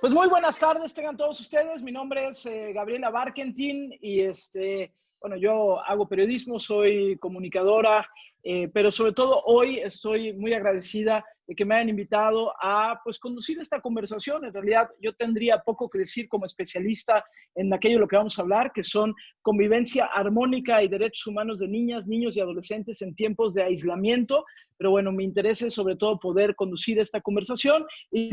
Pues muy buenas tardes, tengan todos ustedes. Mi nombre es eh, Gabriela Barkentin y este, bueno, yo hago periodismo, soy comunicadora, eh, pero sobre todo hoy estoy muy agradecida de que me hayan invitado a pues conducir esta conversación. En realidad yo tendría poco que decir como especialista en aquello de lo que vamos a hablar, que son convivencia armónica y derechos humanos de niñas, niños y adolescentes en tiempos de aislamiento. Pero bueno, mi interés es sobre todo poder conducir esta conversación y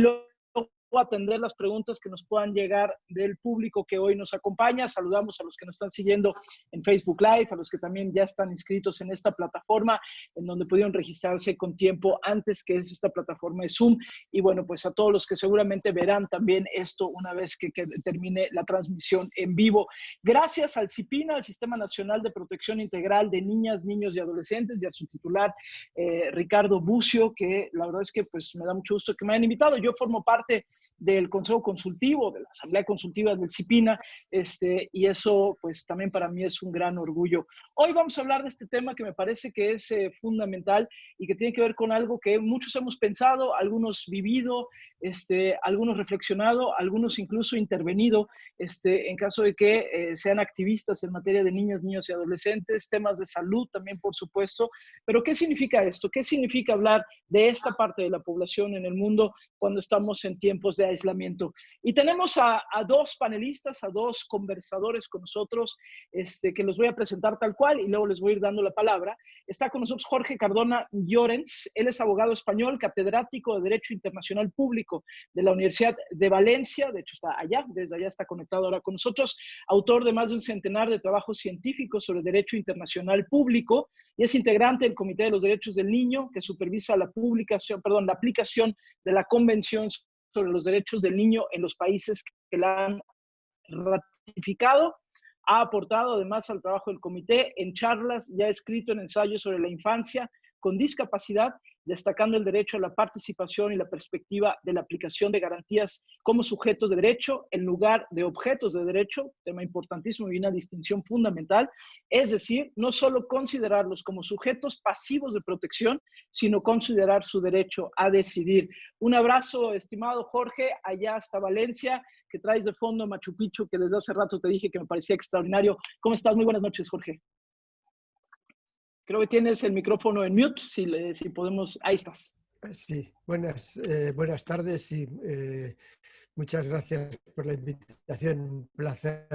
luego atender las preguntas que nos puedan llegar del público que hoy nos acompaña. Saludamos a los que nos están siguiendo en Facebook Live, a los que también ya están inscritos en esta plataforma, en donde pudieron registrarse con tiempo antes, que es esta plataforma de Zoom. Y bueno, pues a todos los que seguramente verán también esto una vez que, termine la transmisión en vivo. Gracias al CIPINA, al Sistema Nacional de Protección Integral de Niñas, Niños y Adolescentes, y a su titular, eh, Ricardo Bucio, que la verdad es que pues me da mucho gusto que me hayan invitado. Yo formo parte del Consejo Consultivo, de la Asamblea Consultiva del CIPINA, este, y eso pues también para mí es un gran orgullo. Hoy vamos a hablar de este tema que me parece que es eh, fundamental y que tiene que ver con algo que muchos hemos pensado, algunos vivido, este, algunos reflexionado, algunos incluso intervenido, este, en caso de que eh, sean activistas en materia de niños, niños y adolescentes, temas de salud también, por supuesto. Pero, ¿qué significa esto? ¿Qué significa hablar de esta parte de la población en el mundo cuando estamos en tiempos de aislamiento? Y tenemos a, dos panelistas, a dos conversadores con nosotros, este, que los voy a presentar tal cual y luego les voy a ir dando la palabra. Está con nosotros Jorge Cardona Llorens, él es abogado español, catedrático de Derecho Internacional Público de la Universidad de Valencia, de hecho está allá, desde allá está conectado ahora con nosotros, autor de más de un centenar de trabajos científicos sobre derecho internacional público y es integrante del Comité de los Derechos del Niño que supervisa la publicación, perdón, la aplicación de la Convención sobre los Derechos del Niño en los países que la han ratificado ha aportado además al trabajo del comité en charlas, ya ha escrito en ensayos sobre la infancia con discapacidad destacando el derecho a la participación y la perspectiva de la aplicación de garantías como sujetos de derecho en lugar de objetos de derecho, tema importantísimo y una distinción fundamental, es decir, no solo considerarlos como sujetos pasivos de protección, sino considerar su derecho a decidir. Un abrazo, estimado Jorge, allá hasta Valencia, que traes de fondo Machu Picchu, que desde hace rato te dije que me parecía extraordinario. ¿Cómo estás? Muy buenas noches, Jorge. Creo que tienes el micrófono en mute, si, le, si podemos, ahí estás. Eh, sí, buenas, eh, buenas tardes y eh, muchas gracias por la invitación. Un placer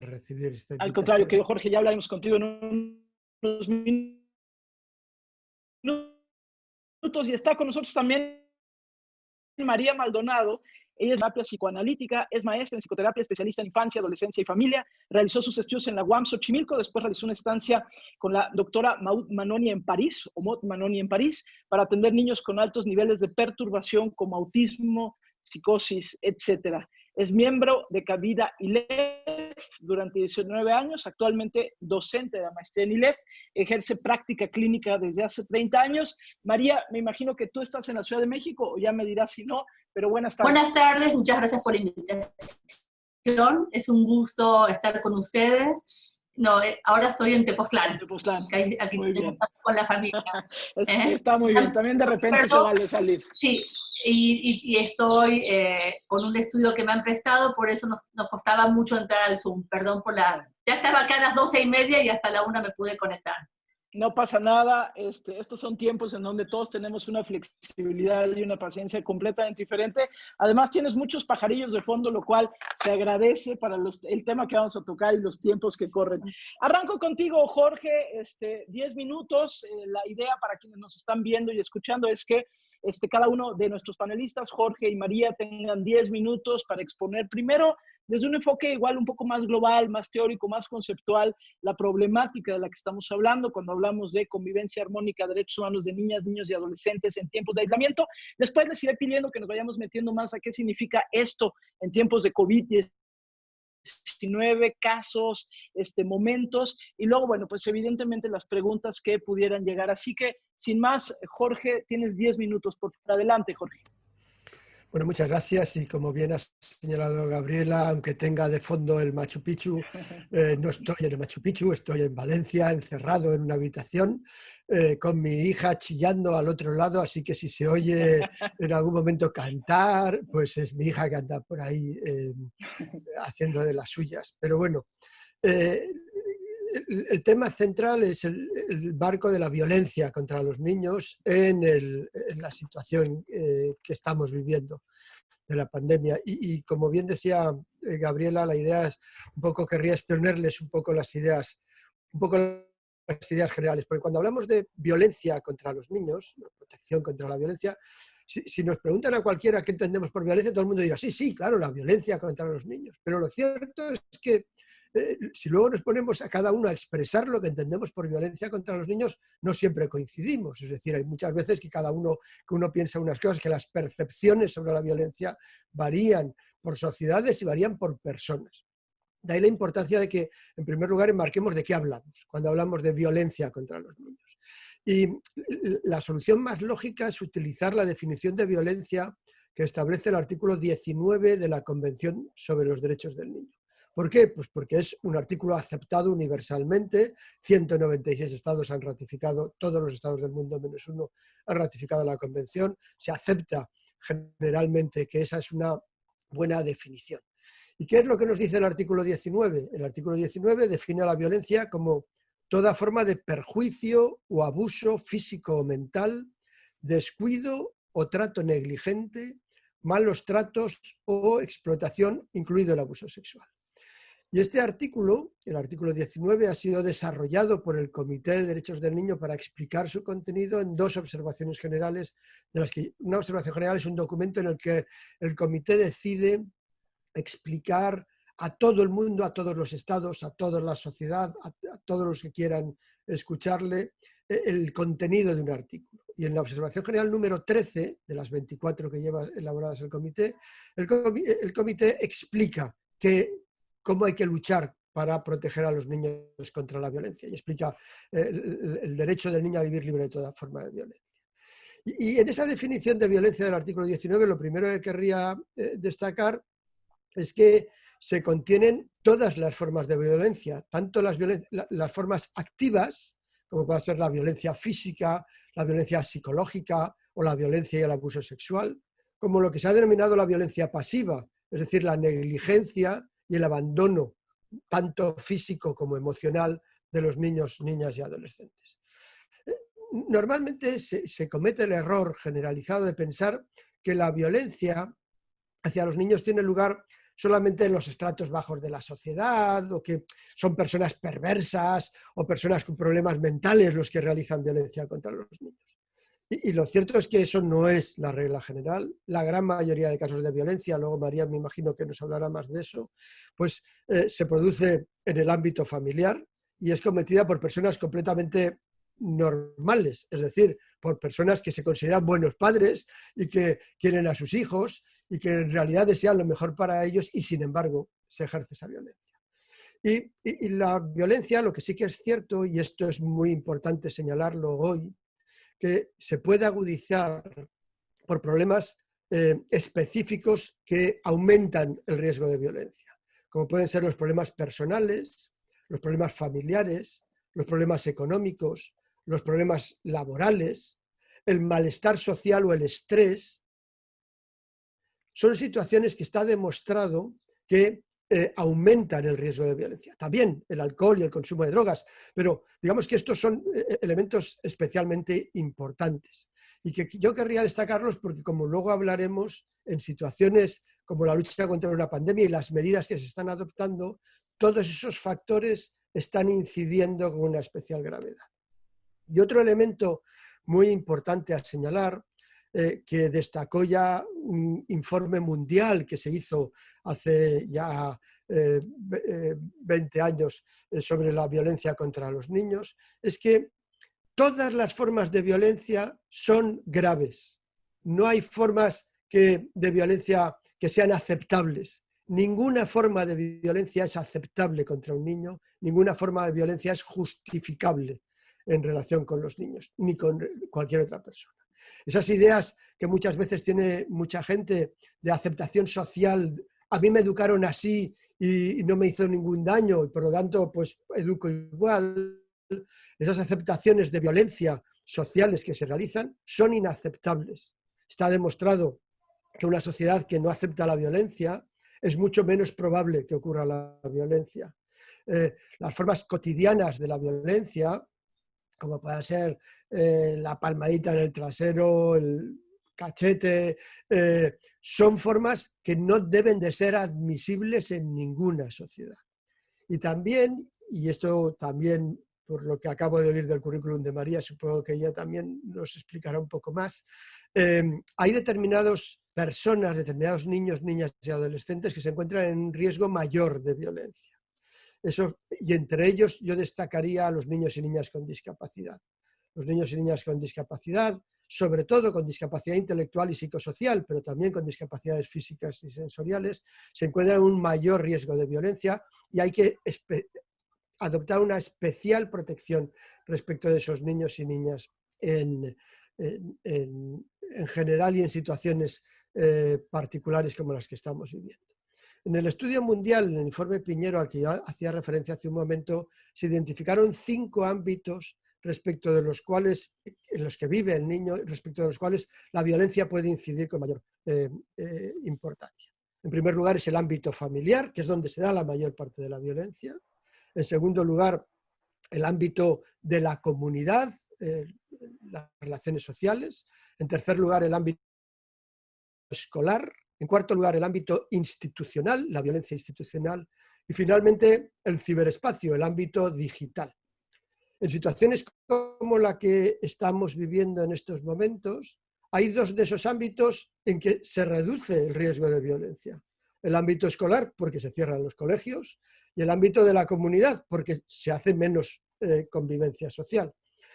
recibir esta invitación. Al contrario, que Jorge, ya hablaremos contigo en unos minutos y está con nosotros también María Maldonado. Ella es terapia psicoanalítica, es maestra en psicoterapia, especialista en infancia, adolescencia y familia. Realizó sus estudios en la UAM Xochimilco, después realizó una estancia con la doctora Maud Manoni en París, o Maud Manoni en París, para atender niños con altos niveles de perturbación como autismo, psicosis, etcétera. Es miembro de Cabida ILEF durante 19 años, actualmente docente de la maestría en ILEF, ejerce práctica clínica desde hace 30 años. María, me imagino que tú estás en la Ciudad de México, o ya me dirás si no, pero buenas tardes. Buenas tardes, muchas gracias por la invitación. Es un gusto estar con ustedes. No, eh, ahora estoy en Tepoztlán. Tepoztlán. Aquí con la familia. Está muy bien. También de repente se vale salir. Sí, y, estoy eh, con un estudio que me han prestado, por eso nos, nos, costaba mucho entrar al Zoom. Perdón por la... Ya estaba acá a las doce y media y hasta la una me pude conectar. No pasa nada, este, estos son tiempos en donde todos tenemos una flexibilidad y una paciencia completamente diferente. Además, tienes muchos pajarillos de fondo, lo cual se agradece para el tema que vamos a tocar y los tiempos que corren. Arranco contigo, Jorge, este, 10 minutos. Eh, la idea para quienes nos están viendo y escuchando es que este, cada uno de nuestros panelistas, Jorge y María, tengan 10 minutos para exponer primero desde un enfoque igual un poco más global, más teórico, más conceptual, la problemática de la que estamos hablando cuando hablamos de convivencia armónica, derechos humanos de niñas, niños y adolescentes en tiempos de aislamiento. Después les iré pidiendo que nos vayamos metiendo más a qué significa esto en tiempos de COVID-19 casos, este, momentos, y luego, bueno, pues evidentemente las preguntas que pudieran llegar. Así que, sin más, Jorge, tienes 10 minutos, por adelante, Jorge. Bueno, muchas gracias y como bien has señalado Gabriela, aunque tenga de fondo el Machu Picchu, eh, no estoy en el Machu Picchu, estoy en Valencia, encerrado en una habitación eh, con mi hija chillando al otro lado, así que si se oye en algún momento cantar, pues es mi hija que anda por ahí eh, haciendo de las suyas. Pero bueno, el, tema central es el, barco de la violencia contra los niños en, la situación eh, que estamos viviendo de la pandemia. Y, como bien decía eh, Gabriela, la idea es un poco, querría exponerles un poco las ideas, un poco las ideas generales, porque cuando hablamos de violencia contra los niños, protección contra la violencia, si, si, nos preguntan a cualquiera qué entendemos por violencia, todo el mundo dirá, sí, sí, claro, la violencia contra los niños. Pero lo cierto es que eh, si luego nos ponemos a cada uno a expresar lo que entendemos por violencia contra los niños, no siempre coincidimos. Es decir, hay muchas veces que cada uno, que uno piensa unas cosas, que las percepciones sobre la violencia varían por sociedades y varían por personas. De ahí la importancia de que, en primer lugar, enmarquemos de qué hablamos cuando hablamos de violencia contra los niños. Y la solución más lógica es utilizar la definición de violencia que establece el artículo 19 de la Convención sobre los Derechos del Niño. ¿Por qué? Pues porque es un artículo aceptado universalmente, 196 estados han ratificado, todos los estados del mundo menos uno han ratificado la convención, se acepta generalmente que esa es una buena definición. ¿Y qué es lo que nos dice el artículo 19? El artículo 19 define la violencia como toda forma de perjuicio o abuso físico o mental, descuido o trato negligente, malos tratos o explotación, incluido el abuso sexual. Y este artículo, el artículo 19, ha sido desarrollado por el Comité de Derechos del Niño para explicar su contenido en dos observaciones generales, de las que una observación general es un documento en el que el comité decide explicar a todo el mundo, a todos los estados, a toda la sociedad, a, todos los que quieran escucharle, e, el contenido de un artículo. Y en la observación general número 13, de las 24 que lleva elaboradas el comité, el, el comité explica que cómo hay que luchar para proteger a los niños contra la violencia y explica eh, el, derecho del niño a vivir libre de toda forma de violencia. Y, en esa definición de violencia del artículo 19, lo primero que querría eh, destacar es que se contienen todas las formas de violencia, tanto las, las formas activas, como puede ser la violencia física, la violencia psicológica o la violencia y el abuso sexual, como lo que se ha denominado la violencia pasiva, es decir, la negligencia y el abandono, tanto físico como emocional, de los niños, niñas y adolescentes. Eh, normalmente se, comete el error generalizado de pensar que la violencia hacia los niños tiene lugar solamente en los estratos bajos de la sociedad, o que son personas perversas o personas con problemas mentales los que realizan violencia contra los niños. Y, lo cierto es que eso no es la regla general. La gran mayoría de casos de violencia, luego María me imagino que nos hablará más de eso, pues eh, se produce en el ámbito familiar y es cometida por personas completamente normales, es decir, por personas que se consideran buenos padres y que quieren a sus hijos y que en realidad desean lo mejor para ellos y sin embargo se ejerce esa violencia. y la violencia, lo que sí que es cierto, y esto es muy importante señalarlo hoy, que se puede agudizar por problemas eh, específicos que aumentan el riesgo de violencia, como pueden ser los problemas personales, los problemas familiares, los problemas económicos, los problemas laborales, el malestar social o el estrés. Son situaciones que está demostrado que eh, aumentan el riesgo de violencia. También el alcohol y el consumo de drogas, pero digamos que estos son eh, eh, elementos especialmente importantes y que yo querría destacarlos porque como luego hablaremos en situaciones como la lucha contra una pandemia y las medidas que se están adoptando, todos esos factores están incidiendo con una especial gravedad. Y otro elemento muy importante a señalar eh, que destacó ya un informe mundial que se hizo hace ya 20 eh, años eh, sobre la violencia contra los niños, es que todas las formas de violencia son graves. No hay formas que, de violencia que sean aceptables. Ninguna forma de violencia es aceptable contra un niño, ninguna forma de violencia es justificable en relación con los niños, ni con cualquier otra persona. Esas ideas que muchas veces tiene mucha gente de aceptación social, a mí me educaron así y, no me hizo ningún daño y por lo tanto pues educo igual, esas aceptaciones de violencia sociales que se realizan son inaceptables. Está demostrado que una sociedad que no acepta la violencia es mucho menos probable que ocurra la violencia. Eh, las formas cotidianas de la violencia, como puede ser eh, la palmadita en el trasero, el cachete, eh, son formas que no deben de ser admisibles en ninguna sociedad. Y también, y esto también por lo que acabo de oír del currículum de María, supongo que ella también nos explicará un poco más, eh, hay determinadas personas, determinados niños, niñas y adolescentes que se encuentran en riesgo mayor de violencia. Y entre ellos yo destacaría a los niños y niñas con discapacidad. Los niños y niñas con discapacidad sobre todo con discapacidad intelectual y psicosocial, pero también con discapacidades físicas y sensoriales, se encuentran en un mayor riesgo de violencia y hay que adoptar una especial protección respecto de esos niños y niñas en, general y en situaciones eh, particulares como las que estamos viviendo. En el estudio mundial, en el informe Piñero al que yo hacía referencia hace un momento, se identificaron cinco ámbitos respecto de los cuales, en los que vive el niño, respecto de los cuales la violencia puede incidir con mayor eh, eh, importancia. En primer lugar es el ámbito familiar, que es donde se da la mayor parte de la violencia. En segundo lugar, el ámbito de la comunidad, eh, las relaciones sociales. En tercer lugar, el ámbito escolar. En cuarto lugar, el ámbito institucional, la violencia institucional. Y finalmente, el ciberespacio, el ámbito digital. En situaciones como la que estamos viviendo en estos momentos, hay dos de esos ámbitos en que se reduce el riesgo de violencia. El ámbito escolar, porque se cierran los colegios, y el ámbito de la comunidad, porque se hace menos eh, convivencia social.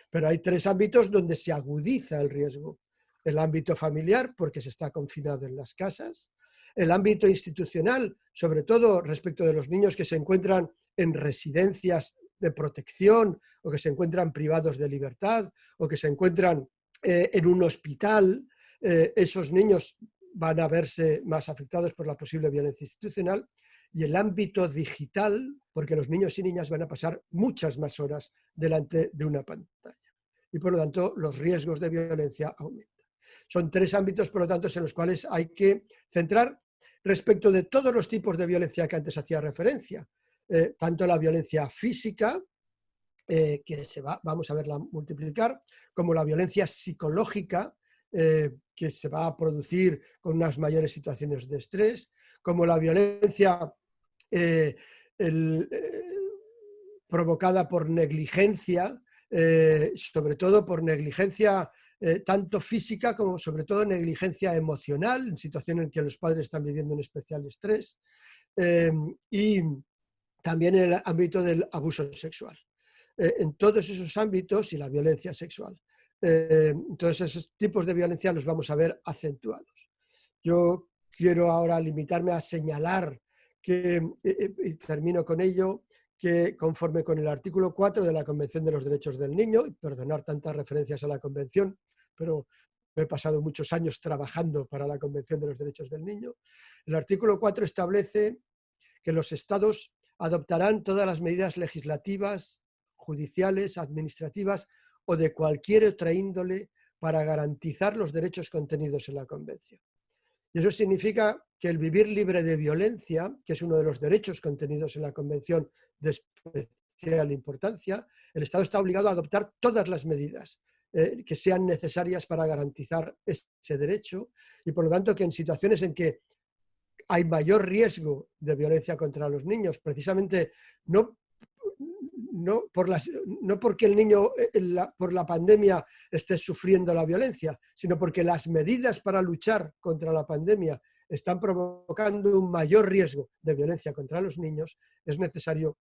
Pero hay tres ámbitos donde se agudiza el riesgo. El ámbito familiar, porque se está confinado en las casas. El ámbito institucional, sobre todo respecto de los niños que se encuentran en residencias de protección o que se encuentran privados de libertad o que se encuentran eh, en un hospital, eh, esos niños van a verse más afectados por la posible violencia institucional y el ámbito digital, porque los niños y niñas van a pasar muchas más horas delante de una pantalla. Y por lo tanto, los riesgos de violencia aumentan. Son tres ámbitos, por lo tanto, en los cuales hay que centrar respecto de todos los tipos de violencia que antes hacía referencia. Eh, tanto la violencia física, eh, que se va, vamos a verla multiplicar, como la violencia psicológica, eh, que se va a producir con unas mayores situaciones de estrés, como la violencia provocada por negligencia, sobre todo por negligencia tanto física como sobre todo negligencia emocional, en situaciones en que los padres están viviendo un especial estrés, y también en el ámbito del abuso sexual. Eh, en todos esos ámbitos y la violencia sexual. Eh, entonces, esos tipos de violencia los vamos a ver acentuados. Yo quiero ahora limitarme a señalar que, eh, y termino con ello, que conforme con el artículo 4 de la Convención de los Derechos del Niño, y perdonar tantas referencias a la Convención, pero he pasado muchos años trabajando para la Convención de los Derechos del Niño, el artículo 4 establece que los estados adoptarán todas las medidas legislativas, judiciales, administrativas o de cualquier otra índole para garantizar los derechos contenidos en la Convención. Y eso significa que el vivir libre de violencia, que es uno de los derechos contenidos en la Convención de especial importancia, el Estado está obligado a adoptar todas las medidas eh, que sean necesarias para garantizar ese derecho y por lo tanto que en situaciones en que hay mayor riesgo de violencia contra los niños, precisamente no, no, por las, no porque el niño eh, por la pandemia esté sufriendo la violencia, sino porque las medidas para luchar contra la pandemia están provocando un mayor riesgo de violencia contra los niños, es necesario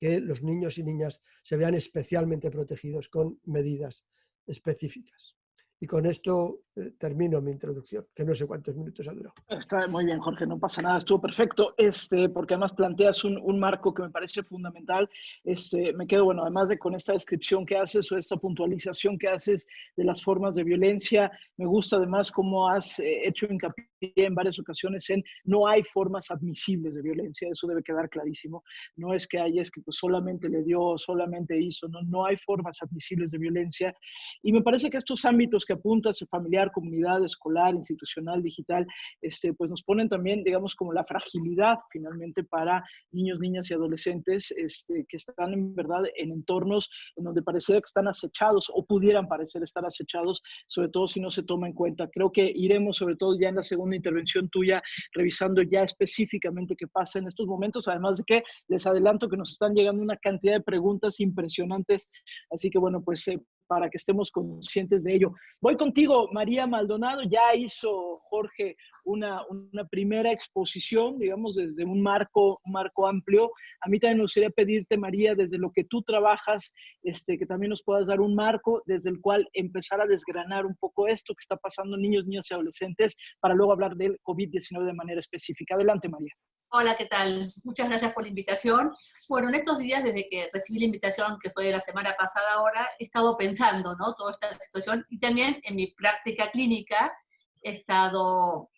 que los niños y niñas se vean especialmente protegidos con medidas específicas. Y con esto eh, termino mi introducción, que no sé cuántos minutos ha durado. Está muy bien, Jorge, no pasa nada, estuvo perfecto, este, porque además planteas un, un, marco que me parece fundamental. Este, me quedo, bueno, además de con esta descripción que haces o esta puntualización que haces de las formas de violencia, me gusta además cómo has eh, hecho hincapié en varias ocasiones en no hay formas admisibles de violencia, eso debe quedar clarísimo. No es que hay, es que pues solamente le dio, solamente hizo, no, no hay formas admisibles de violencia. Y me parece que estos ámbitos que apuntas, familiar, comunidad, escolar, institucional, digital, este, pues nos ponen también, digamos, como la fragilidad finalmente para niños, niñas y adolescentes este, que están en verdad en entornos en donde parece que están acechados o pudieran parecer estar acechados, sobre todo si no se toma en cuenta. Creo que iremos, sobre todo ya en la segunda intervención tuya, revisando ya específicamente qué pasa en estos momentos, además de que les adelanto que nos están llegando una cantidad de preguntas impresionantes, así que bueno, pues eh, para que estemos conscientes de ello. Voy contigo, María Maldonado. Ya hizo Jorge una, una primera exposición, digamos, desde un marco, un marco amplio. A mí también me gustaría pedirte, María, desde lo que tú trabajas, este, que también nos puedas dar un marco desde el cual empezar a desgranar un poco esto que está pasando en niños, niñas y adolescentes, para luego hablar del COVID-19 de manera específica. Adelante, María. Hola, ¿qué tal? Muchas gracias por la invitación. Bueno, en estos días, desde que recibí la invitación, que fue la semana pasada ahora, he estado pensando, ¿no? Toda esta situación y también en mi práctica clínica he estado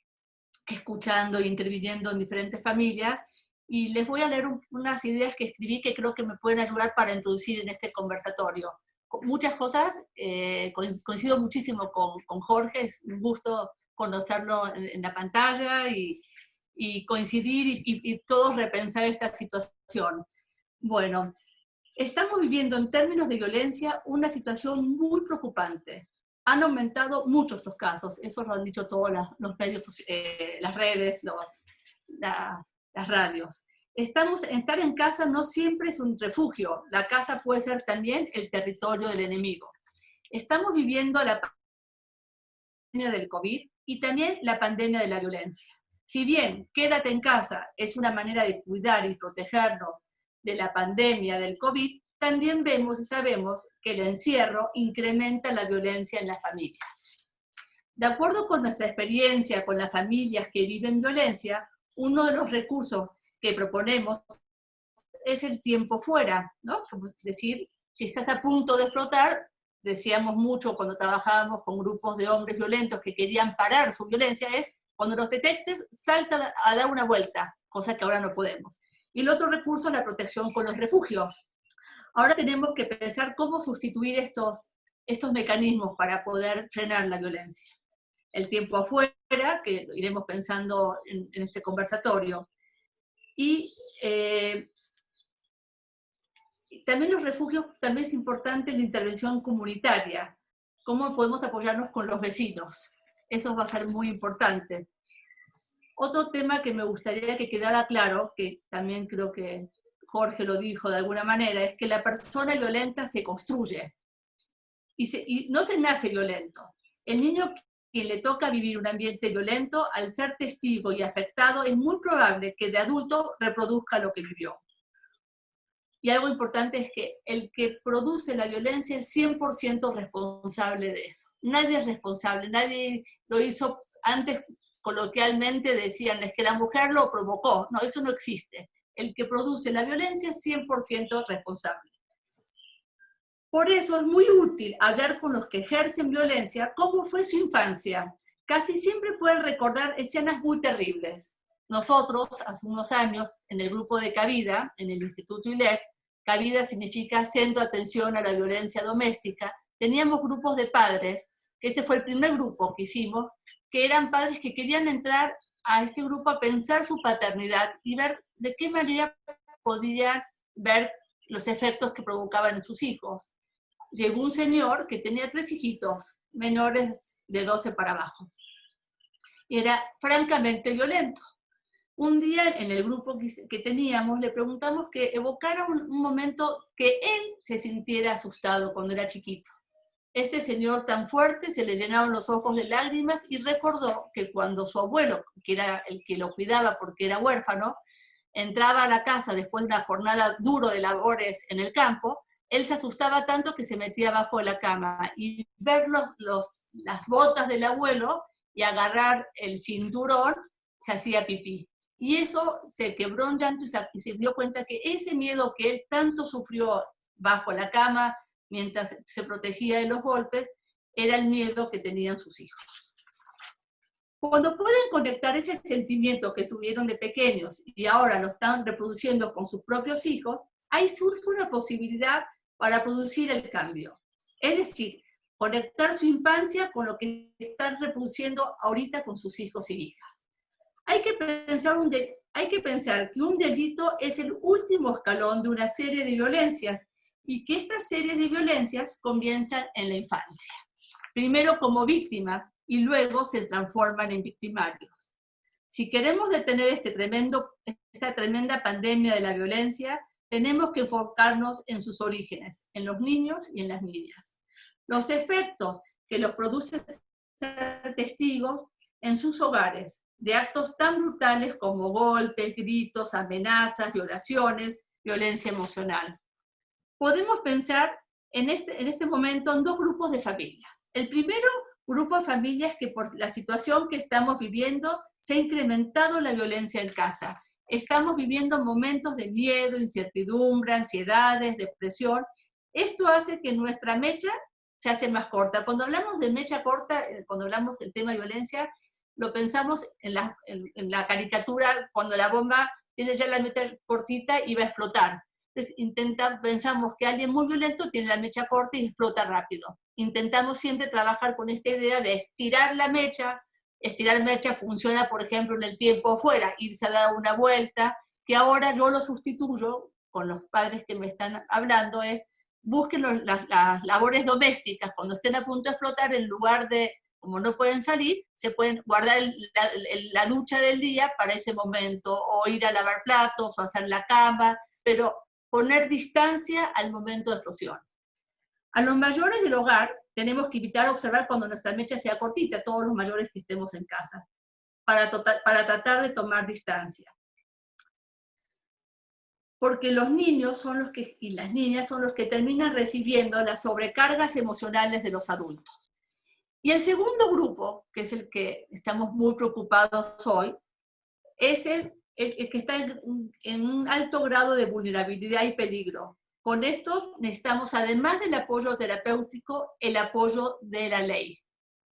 escuchando e interviniendo en diferentes familias y les voy a leer unas ideas que escribí que creo que me pueden ayudar para introducir en este conversatorio. Muchas cosas, eh, coincido muchísimo con, con, Jorge, es un gusto conocerlo en, en la pantalla y, y coincidir y, todos repensar esta situación. Bueno, estamos viviendo en términos de violencia una situación muy preocupante. Han aumentado mucho estos casos, eso lo han dicho todos los, medios, eh, las redes, las, las radios. Estamos, estar en casa no siempre es un refugio, la casa puede ser también el territorio del enemigo. Estamos viviendo la pandemia del COVID y también la pandemia de la violencia. Si bien quédate en casa es una manera de cuidar y protegernos de la pandemia del COVID, también vemos y sabemos que el encierro incrementa la violencia en las familias. De acuerdo con nuestra experiencia con las familias que viven violencia, uno de los recursos que proponemos es el tiempo fuera, ¿no? Es decir, si estás a punto de explotar, decíamos mucho cuando trabajábamos con grupos de hombres violentos que querían parar su violencia, es cuando los detectes, salta a dar una vuelta, cosa que ahora no podemos. Y el otro recurso es la protección con los refugios. Ahora tenemos que pensar cómo sustituir estos, estos mecanismos para poder frenar la violencia. El tiempo afuera, que iremos pensando en, este conversatorio. Y eh, también los refugios, también es importante la intervención comunitaria. ¿Cómo podemos apoyarnos con los vecinos? Eso va a ser muy importante. Otro tema que me gustaría que quedara claro, que también creo que Jorge lo dijo de alguna manera, es que la persona violenta se construye y, no se nace violento. El niño que le toca vivir un ambiente violento, al ser testigo y afectado, es muy probable que de adulto reproduzca lo que vivió. Y algo importante es que el que produce la violencia es 100% responsable de eso. Nadie es responsable, nadie lo hizo antes coloquialmente decían es que la mujer lo provocó. No, eso no existe. El que produce la violencia es 100% responsable. Por eso es muy útil hablar con los que ejercen violencia cómo fue su infancia. Casi siempre pueden recordar escenas muy terribles. Nosotros, hace unos años, en el grupo de Cabida, en el Instituto ILEC, Cabida significa Centro de Atención a la Violencia Doméstica, teníamos grupos de padres, este fue el primer grupo que hicimos, que eran padres que querían entrar a este grupo a pensar su paternidad y ver de qué manera podían ver los efectos que provocaban en sus hijos. Llegó un señor que tenía tres hijitos menores de 12 para abajo. Era francamente violento. Un día en el grupo que teníamos le preguntamos que evocara un, momento que él se sintiera asustado cuando era chiquito. Este señor tan fuerte se le llenaron los ojos de lágrimas y recordó que cuando su abuelo, que era el que lo cuidaba porque era huérfano, entraba a la casa después de una jornada duro de labores en el campo, él se asustaba tanto que se metía abajo de la cama y ver los, las botas del abuelo y agarrar el cinturón, se hacía pipí. Y eso se quebró en llanto y se dio cuenta que ese miedo que él tanto sufrió bajo la cama, mientras se protegía de los golpes, era el miedo que tenían sus hijos. Cuando pueden conectar ese sentimiento que tuvieron de pequeños y ahora lo están reproduciendo con sus propios hijos, ahí surge una posibilidad para producir el cambio. Es decir, conectar su infancia con lo que están reproduciendo ahorita con sus hijos y hijas. Hay que pensar, que, un delito es el último escalón de una serie de violencias y que estas series de violencias comienzan en la infancia. Primero como víctimas y luego se transforman en victimarios. Si queremos detener este esta tremenda pandemia de la violencia, tenemos que enfocarnos en sus orígenes, en los niños y en las niñas. Los efectos que los producen ser testigos en sus hogares de actos tan brutales como golpes, gritos, amenazas, violaciones, violencia emocional. Podemos pensar en este, en este momento en dos grupos de familias. El primero grupo de familias que por la situación que estamos viviendo se ha incrementado la violencia en casa estamos viviendo momentos de miedo, incertidumbre, ansiedades, depresión. Esto hace que nuestra mecha se hace más corta. Cuando hablamos de mecha corta, eh, cuando hablamos del tema de violencia, lo pensamos en la, en, la caricatura cuando la bomba tiene ya la mecha cortita y va a explotar. Entonces intenta, pensamos que alguien muy violento tiene la mecha corta y explota rápido. Intentamos siempre trabajar con esta idea de estirar la mecha, estirar mecha funciona, por ejemplo, en el tiempo afuera, irse a dar una vuelta, que ahora yo lo sustituyo con los padres que me están hablando, es busquen las, labores domésticas cuando estén a punto de explotar, en lugar de, como no pueden salir, se pueden guardar la, ducha del día para ese momento, o ir a lavar platos, o hacer la cama, pero poner distancia al momento de explosión. A los mayores del hogar tenemos que evitar observar cuando nuestra mecha sea cortita, todos los mayores que estemos en casa, para, para tratar de tomar distancia. Porque los niños son los que, y las niñas son los que terminan recibiendo las sobrecargas emocionales de los adultos. Y el segundo grupo, que es el que estamos muy preocupados hoy, es el, el, que está en un alto grado de vulnerabilidad y peligro, con estos necesitamos, además del apoyo terapéutico, el apoyo de la ley,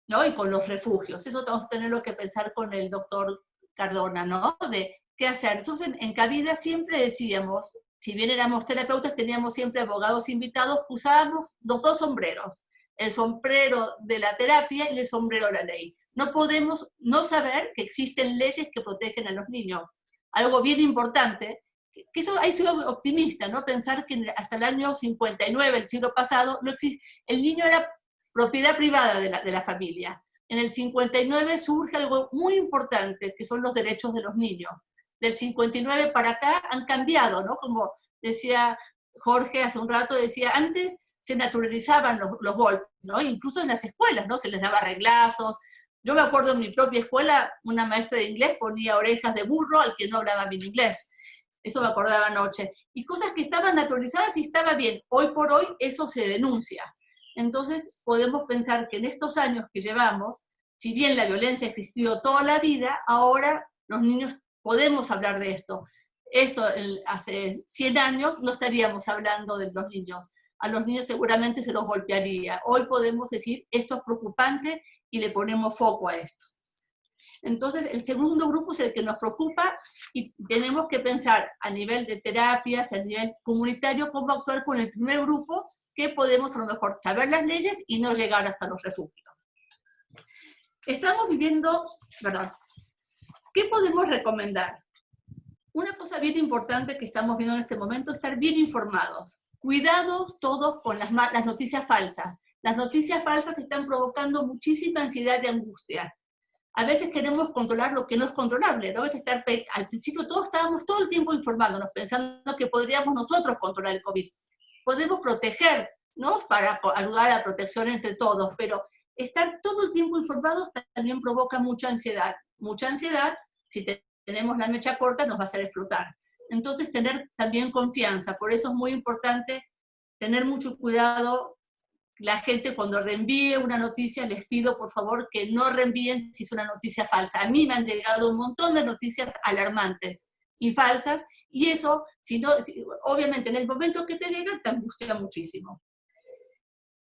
¿no? Y con los refugios. Eso vamos a tener que pensar con el doctor Cardona, ¿no? De qué hacer. Entonces, en, en Cabida siempre decíamos, si bien éramos terapeutas, teníamos siempre abogados invitados, usábamos los dos sombreros, el sombrero de la terapia y el sombrero de la ley. No podemos no saber que existen leyes que protegen a los niños. Algo bien importante que eso ahí soy optimista, ¿no? Pensar que hasta el año 59, el siglo pasado, no existe, el niño era propiedad privada de la, de la familia. En el 59 surge algo muy importante, que son los derechos de los niños. Del 59 para acá han cambiado, ¿no? Como decía Jorge hace un rato, decía, antes se naturalizaban los, golpes, ¿no? Incluso en las escuelas, ¿no? Se les daba reglazos. Yo me acuerdo en mi propia escuela, una maestra de inglés ponía orejas de burro al que no hablaba bien inglés eso me acordaba anoche, y cosas que estaban naturalizadas y estaba bien. Hoy por hoy eso se denuncia. Entonces podemos pensar que en estos años que llevamos, si bien la violencia ha existido toda la vida, ahora los niños podemos hablar de esto. Esto hace 100 años no estaríamos hablando de los niños. A los niños seguramente se los golpearía. Hoy podemos decir, esto es preocupante y le ponemos foco a esto. Entonces, el segundo grupo es el que nos preocupa y tenemos que pensar a nivel de terapias, a nivel comunitario, cómo actuar con el primer grupo, que podemos a lo mejor saber las leyes y no llegar hasta los refugios. Estamos viviendo, ¿verdad? ¿Qué podemos recomendar? Una cosa bien importante que estamos viendo en este momento es estar bien informados. Cuidados todos con las, las noticias falsas. Las noticias falsas están provocando muchísima ansiedad y angustia a veces queremos controlar lo que no es controlable, ¿no? A veces estar, al principio todos estábamos todo el tiempo informándonos, pensando que podríamos nosotros controlar el COVID. Podemos proteger, ¿no? Para ayudar a la protección entre todos, pero estar todo el tiempo informados también provoca mucha ansiedad. Mucha ansiedad, si tenemos la mecha corta, nos va a hacer explotar. Entonces, tener también confianza. Por eso es muy importante tener mucho cuidado. La gente cuando reenvíe una noticia, les pido por favor que no reenvíen si es una noticia falsa. A mí me han llegado un montón de noticias alarmantes y falsas, y eso, si no, obviamente en el momento que te llega, te angustia muchísimo.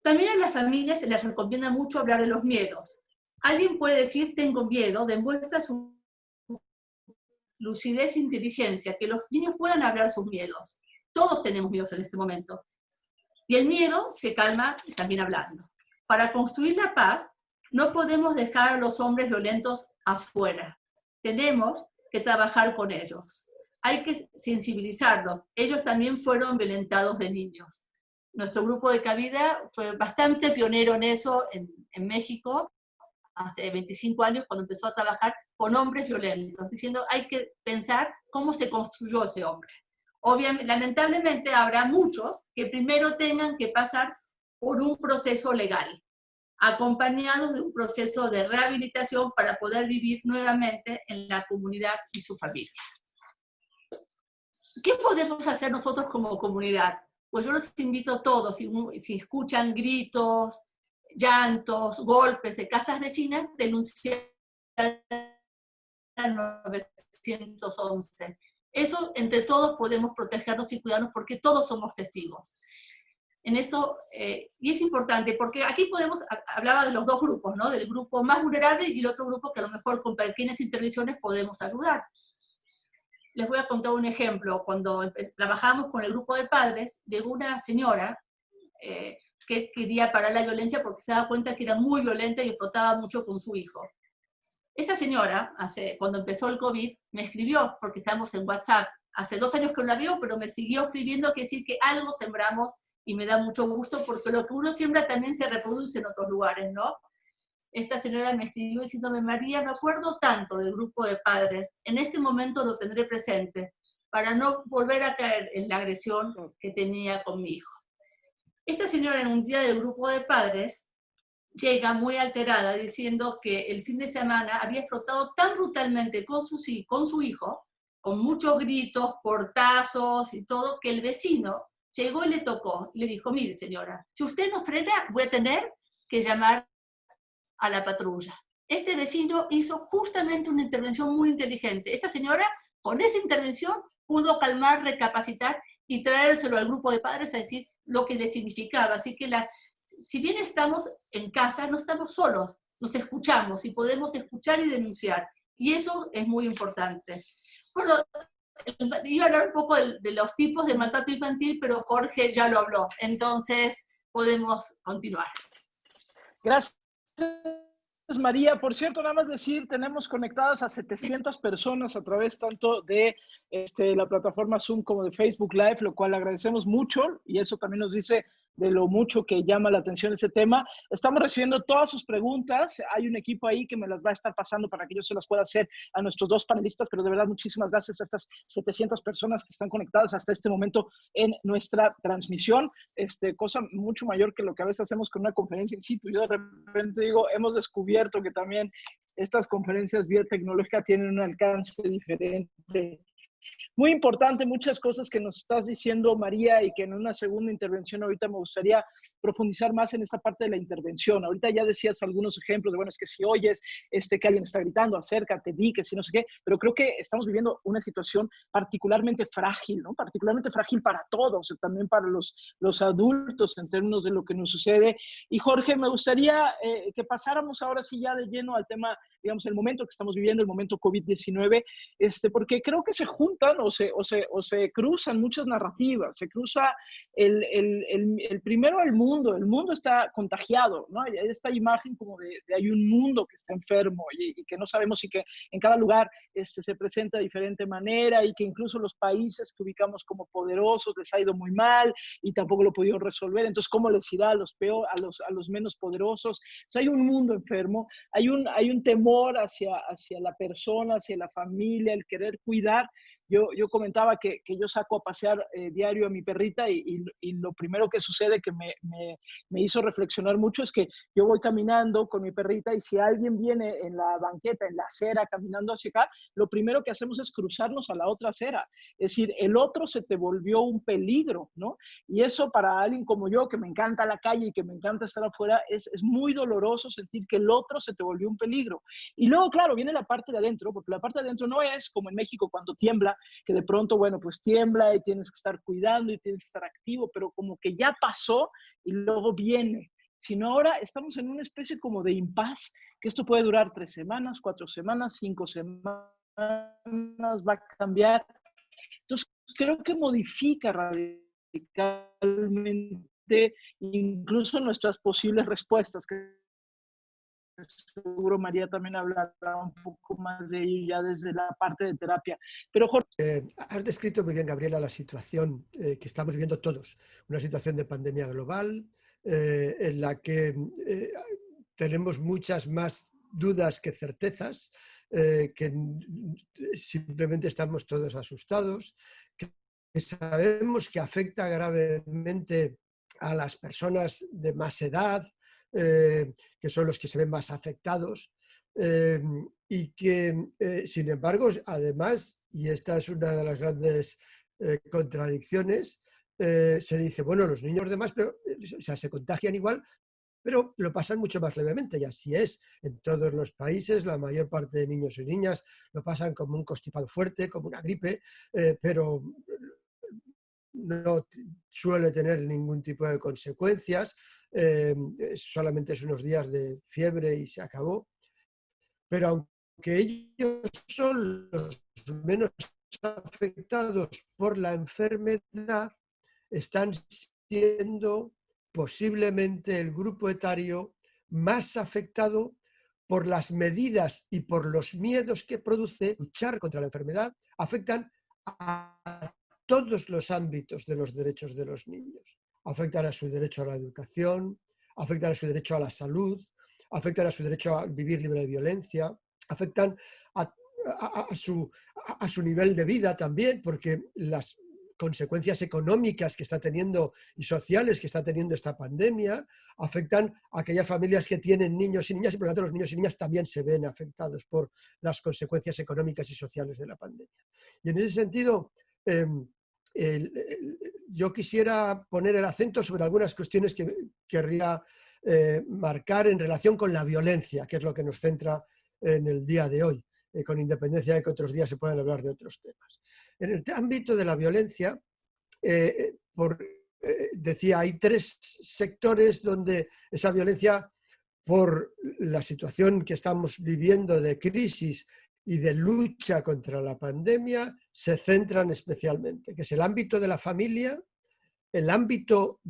También a las familias se les recomienda mucho hablar de los miedos. Alguien puede decir, tengo miedo, demuestra su lucidez e inteligencia, que los niños puedan hablar sus miedos. Todos tenemos miedos en este momento. Y el miedo se calma también hablando. Para construir la paz, no podemos dejar a los hombres violentos afuera. Tenemos que trabajar con ellos. Hay que sensibilizarlos. Ellos también fueron violentados de niños nuestro grupo de cabida fue bastante pionero en eso en, México, hace 25 años, cuando empezó a trabajar con hombres violentos, diciendo hay que pensar cómo se construyó ese hombre. Obviamente, lamentablemente habrá muchos que primero tengan que pasar por un proceso legal, acompañados de un proceso de rehabilitación para poder vivir nuevamente en la comunidad y su familia. ¿Qué podemos hacer nosotros como comunidad? pues yo los invito a todos, si, si escuchan gritos, llantos, golpes de casas vecinas, denunciar 911. Eso, entre todos, podemos protegernos y cuidarnos porque todos somos testigos. En esto, eh, y es importante, porque aquí podemos, hablaba de los dos grupos, ¿no? Del grupo más vulnerable y el otro grupo que a lo mejor con pequeñas intervenciones podemos ayudar. Les voy a contar un ejemplo. Cuando trabajamos con el grupo de padres, llegó una señora eh, que quería parar la violencia porque se daba cuenta que era muy violenta y explotaba mucho con su hijo. Esa señora, hace, cuando empezó el COVID, me escribió, porque estamos en WhatsApp, hace dos años que no la vio, pero me siguió escribiendo, que decir que algo sembramos y me da mucho gusto, porque lo que uno siembra también se reproduce en otros lugares, ¿no? esta señora me escribió diciéndome, María, me acuerdo tanto del grupo de padres, en este momento lo tendré presente, para no volver a caer en la agresión que tenía con mi hijo. Esta señora en un día del grupo de padres llega muy alterada diciendo que el fin de semana había explotado tan brutalmente con su, con su hijo, con muchos gritos, portazos y todo, que el vecino llegó y le tocó. Le dijo, mire señora, si usted no frena, voy a tener que llamar a la patrulla. Este vecino hizo justamente una intervención muy inteligente. Esta señora, con esa intervención, pudo calmar, recapacitar y traérselo al grupo de padres a decir lo que le significaba. Así que la, si bien estamos en casa, no estamos solos, nos escuchamos y podemos escuchar y denunciar. Y eso es muy importante. Bueno, iba a hablar un poco de, de los tipos de maltrato infantil, pero Jorge ya lo habló. Entonces, podemos continuar. Gracias. María. Por cierto, nada más decir, tenemos conectadas a 700 personas a través tanto de este, la plataforma Zoom como de Facebook Live, lo cual agradecemos mucho y eso también nos dice de lo mucho que llama la atención este tema. Estamos recibiendo todas sus preguntas. Hay un equipo ahí que me las va a estar pasando para que yo se las pueda hacer a nuestros dos panelistas, pero de verdad muchísimas gracias a estas 700 personas que están conectadas hasta este momento en nuestra transmisión. Este, cosa mucho mayor que lo que a veces hacemos con una conferencia in situ. Yo de repente digo, hemos descubierto que también estas conferencias vía tienen un alcance diferente muy importante, muchas cosas que nos estás diciendo, María, y que en una segunda intervención ahorita me gustaría profundizar más en esta parte de la intervención. Ahorita ya decías algunos ejemplos de, bueno, es que si oyes este, que alguien está gritando, acércate, di que si no sé qué, pero creo que estamos viviendo una situación particularmente frágil, ¿no? Particularmente frágil para todos, también para los, los adultos en términos de lo que nos sucede. Y Jorge, me gustaría eh, que pasáramos ahora sí ya de lleno al tema, digamos, el momento que estamos viviendo, el momento COVID-19, este, porque creo que se juntan o se, o se, o se cruzan muchas narrativas. Se cruza el, el, el, primero el mundo, el mundo está contagiado, ¿no? Hay esta imagen como de, hay un mundo que está enfermo y, que no sabemos si que en cada lugar este, se presenta de diferente manera y que incluso los países que ubicamos como poderosos les ha ido muy mal y tampoco lo pudieron resolver. Entonces, ¿cómo les irá a los, peor, a los, a los menos poderosos? hay un mundo enfermo, hay un, hay un temor hacia, hacia la persona, hacia la familia, el querer cuidar yo, yo comentaba que, que yo saco a pasear eh, diario a mi perrita y, y, lo primero que sucede que me, me, me, hizo reflexionar mucho es que yo voy caminando con mi perrita y si alguien viene en la banqueta, en la acera, caminando hacia acá, lo primero que hacemos es cruzarnos a la otra acera. Es decir, el otro se te volvió un peligro, ¿no? Y eso para alguien como yo, que me encanta la calle y que me encanta estar afuera, es, es muy doloroso sentir que el otro se te volvió un peligro. Y luego, claro, viene la parte de adentro, porque la parte de adentro no es como en México cuando tiembla, que de pronto, bueno, pues tiembla y tienes que estar cuidando y tienes que estar activo, pero como que ya pasó y luego viene. Sino ahora estamos en una especie como de impas, que esto puede durar tres semanas, cuatro semanas, cinco semanas, va a cambiar. Entonces, creo que modifica radicalmente incluso nuestras posibles respuestas, seguro María también hablará un poco más de ello ya desde la parte de terapia. Pero Jorge... Eh, has descrito muy bien, Gabriela, la situación eh, que estamos viviendo todos, una situación de pandemia global eh, en la que tenemos muchas más dudas que certezas, que simplemente estamos todos asustados, que sabemos que afecta gravemente a las personas de más edad, eh, que son los que se ven más afectados, eh, y que, eh, sin embargo, además, y esta es una de las grandes contradicciones, se dice, bueno, los niños demás, pero, o sea, se contagian igual, pero lo pasan mucho más levemente, y así es. En todos los países, la mayor parte de niños y niñas lo pasan como un constipado fuerte, como una gripe, pero no suele tener ningún tipo de consecuencias, eh, solamente es unos días de fiebre y se acabó. Pero aunque ellos son los menos afectados por la enfermedad, están siendo posiblemente el grupo etario más afectado por las medidas y por los miedos que produce luchar contra la enfermedad, afectan a todos los ámbitos de los derechos de los niños. Afectan a su derecho a la educación, afectan a su derecho a la salud, afectan a su derecho a vivir libre de violencia, afectan a, su, a su nivel de vida también, porque las consecuencias económicas que está teniendo y sociales que está teniendo esta pandemia, afectan a aquellas familias que tienen niños y niñas y por lo tanto los niños y niñas también se ven afectados por las consecuencias económicas y sociales de la pandemia. Y en ese sentido, yo quisiera poner el acento sobre algunas cuestiones que querría eh, marcar en relación con la violencia, que es lo que nos centra en el día de hoy, eh, con independencia de que otros días se puedan hablar de otros temas. En el ámbito de la violencia, eh, por, decía, hay tres sectores donde esa violencia, por la situación que estamos viviendo de crisis y de lucha contra la pandemia se centran especialmente, que es el ámbito de la familia, el ámbito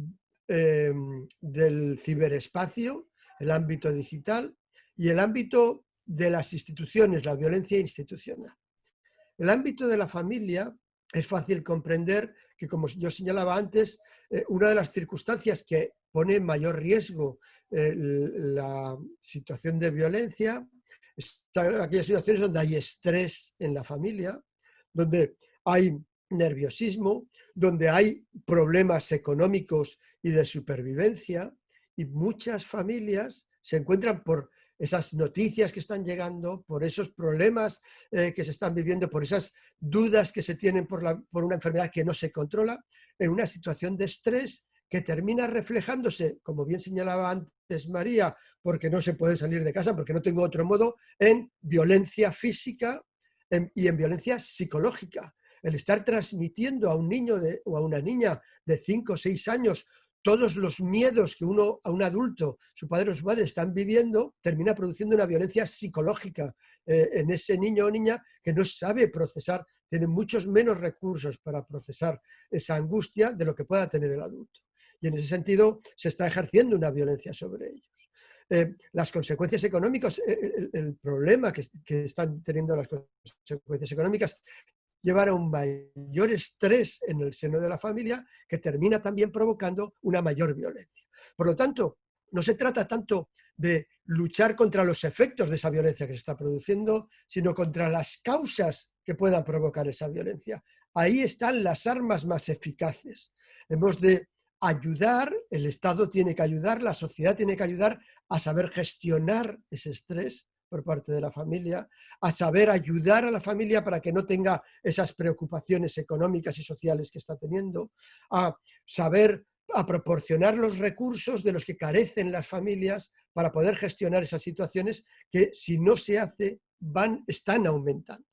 em, del ciberespacio, el ámbito digital y el ámbito de las instituciones, la violencia institucional. El ámbito de la familia es fácil comprender que, como yo señalaba antes, eh, una de las circunstancias que pone en mayor riesgo la situación de violencia aquellas situaciones donde hay estrés en la familia, donde hay nerviosismo, donde hay problemas económicos y de supervivencia, y muchas familias se encuentran por esas noticias que están llegando, por esos problemas eh, que se están viviendo, por esas dudas que se tienen por, por una enfermedad que no se controla, en una situación de estrés que termina reflejándose, como bien señalaba antes María, porque no se puede salir de casa, porque no tengo otro modo, en violencia física y en violencia psicológica. El estar transmitiendo a un niño o a una niña de 5 o 6 años todos los miedos que uno, a un adulto, su padre o su madre están viviendo, termina produciendo una violencia psicológica eh, en ese niño o niña que no sabe procesar, tiene muchos menos recursos para procesar esa angustia de lo que pueda tener el adulto y en ese sentido se está ejerciendo una violencia sobre ellos. Eh, las consecuencias económicas, eh, el, problema que, están teniendo las consecuencias económicas llevar a un mayor estrés en el seno de la familia que termina también provocando una mayor violencia. Por lo tanto, no se trata tanto de luchar contra los efectos de esa violencia que se está produciendo, sino contra las causas que puedan provocar esa violencia. Ahí están las armas más eficaces. Hemos de ayudar, el Estado tiene que ayudar, la sociedad tiene que ayudar a saber gestionar ese estrés por parte de la familia, a saber ayudar a la familia para que no tenga esas preocupaciones económicas y sociales que está teniendo, a saber a proporcionar los recursos de los que carecen las familias para poder gestionar esas situaciones que si no se hace van, están aumentando.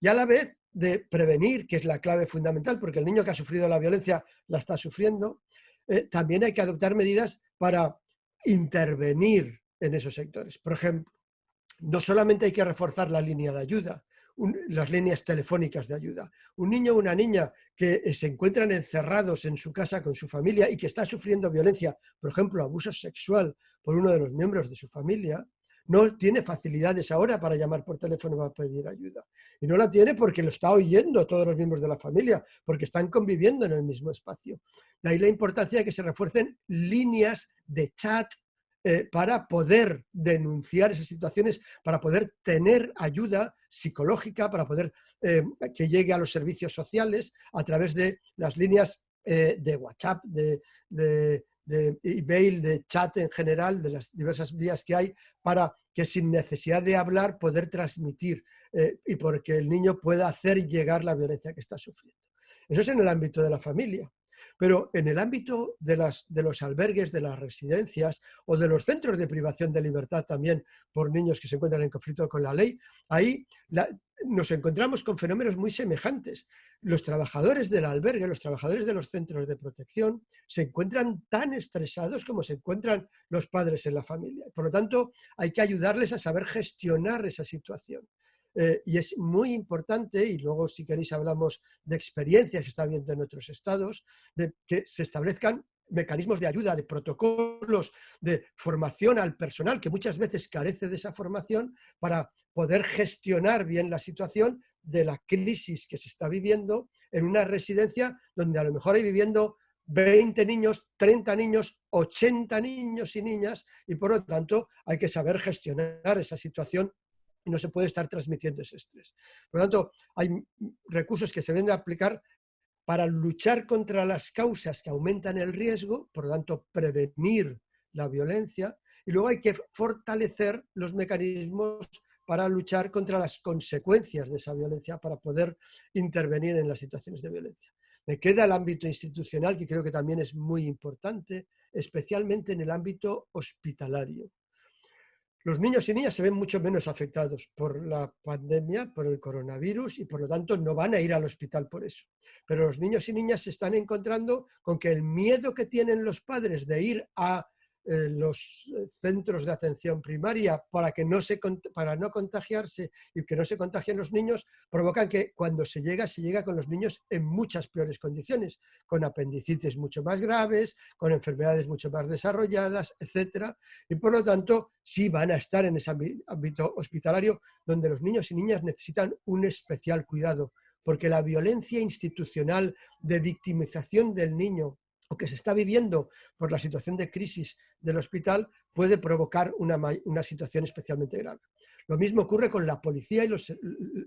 Y a la vez de prevenir, que es la clave fundamental, porque el niño que ha sufrido la violencia la está sufriendo, eh, también hay que adoptar medidas para intervenir en esos sectores. Por ejemplo, no solamente hay que reforzar la línea de ayuda, las líneas telefónicas de ayuda. Un niño o una niña que eh, se encuentran encerrados en su casa con su familia y que está sufriendo violencia, por ejemplo, abuso sexual por uno de los miembros de su familia, no tiene facilidades ahora para llamar por teléfono para pedir ayuda. Y no la tiene porque lo está oyendo todos los miembros de la familia, porque están conviviendo en el mismo espacio. De ahí la importancia de que se refuercen líneas de chat eh, para poder denunciar esas situaciones, para poder tener ayuda psicológica, para poder eh, que llegue a los servicios sociales a través de las líneas eh, de WhatsApp, de, de, de email, de chat en general, de las diversas vías que hay, para que sin necesidad de hablar poder transmitir y porque el niño pueda hacer llegar la violencia que está sufriendo. Eso es en el ámbito de la familia. Pero en el ámbito de, los albergues, de las residencias o de los centros de privación de libertad también por niños que se encuentran en conflicto con la ley, ahí nos encontramos con fenómenos muy semejantes. Los trabajadores del albergue, los trabajadores de los centros de protección, se encuentran tan estresados como se encuentran los padres en la familia. Por lo tanto, hay que ayudarles a saber gestionar esa situación. Eh, y es muy importante, y luego si queréis hablamos de experiencias que está habiendo en otros estados, de que se establezcan mecanismos de ayuda, de protocolos, de formación al personal que muchas veces carece de esa formación para poder gestionar bien la situación de la crisis que se está viviendo en una residencia donde a lo mejor hay viviendo 20 niños, 30 niños, 80 niños y niñas y por lo tanto hay que saber gestionar esa situación y no se puede estar transmitiendo ese estrés. Por lo tanto, hay recursos que se deben de aplicar para luchar contra las causas que aumentan el riesgo, por lo tanto, prevenir la violencia, y luego hay que fortalecer los mecanismos para luchar contra las consecuencias de esa violencia, para poder intervenir en las situaciones de violencia. Me queda el ámbito institucional, que creo que también es muy importante, especialmente en el ámbito hospitalario. Los niños y niñas se ven mucho menos afectados por la pandemia, por el coronavirus y por lo tanto no van a ir al hospital por eso. Pero los niños y niñas se están encontrando con que el miedo que tienen los padres de ir a eh, los eh, centros de atención primaria para, que no se, para no contagiarse y que no se contagien los niños, provocan que cuando se llega, se llega con los niños en muchas peores condiciones, con apendicitis mucho más graves, con enfermedades mucho más desarrolladas, etc. Y por lo tanto, sí van a estar en ese ámbito hospitalario donde los niños y niñas necesitan un especial cuidado, porque la violencia institucional de victimización del niño o que se está viviendo por la situación de crisis del hospital puede provocar una, situación especialmente grave. Lo mismo ocurre con la policía y los,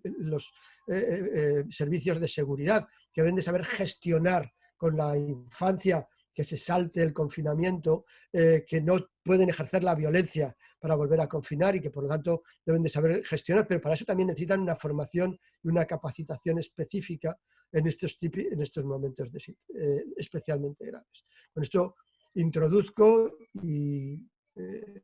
los eh, eh, eh, servicios de seguridad, que deben de saber gestionar con la infancia que se salte el confinamiento, que no pueden ejercer la violencia para volver a confinar y que por lo tanto deben de saber gestionar, pero para eso también necesitan una formación y una capacitación específica en estos, en estos momentos eh, especialmente graves. Con esto introduzco y eh,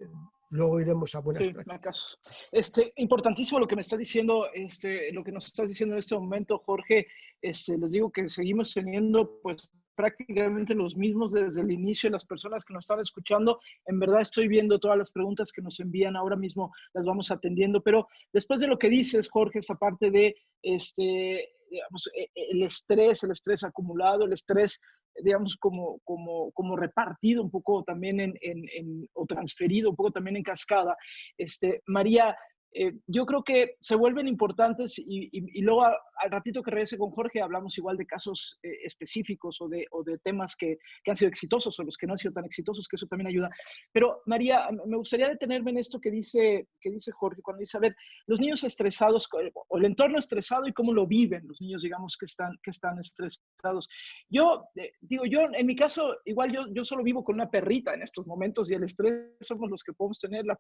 luego iremos a buenas prácticas. Este, importantísimo lo que me está diciendo, este, lo que nos estás diciendo en este momento, Jorge. Este, les digo que seguimos teniendo pues prácticamente los mismos desde el inicio, las personas que nos están escuchando. En verdad estoy viendo todas las preguntas que nos envían ahora mismo, las vamos atendiendo, pero después de lo que dices, Jorge, esa parte de este, digamos, e, e, el estrés, el estrés acumulado, el estrés, digamos, como, como, como repartido un poco también en, en, o transferido un poco también en cascada. Este, María, eh, yo creo que se vuelven importantes y, luego al ratito que regrese con Jorge hablamos igual de casos eh, específicos o de, o de temas que, que, han sido exitosos o los que no han sido tan exitosos, que eso también ayuda. Pero María, me gustaría detenerme en esto que dice, que dice Jorge, cuando dice, a ver, los niños estresados o el entorno estresado y cómo lo viven los niños, digamos, que están, que están estresados. Yo, eh, digo, yo en mi caso, igual yo, yo solo vivo con una perrita en estos momentos y el estrés somos los que podemos tener la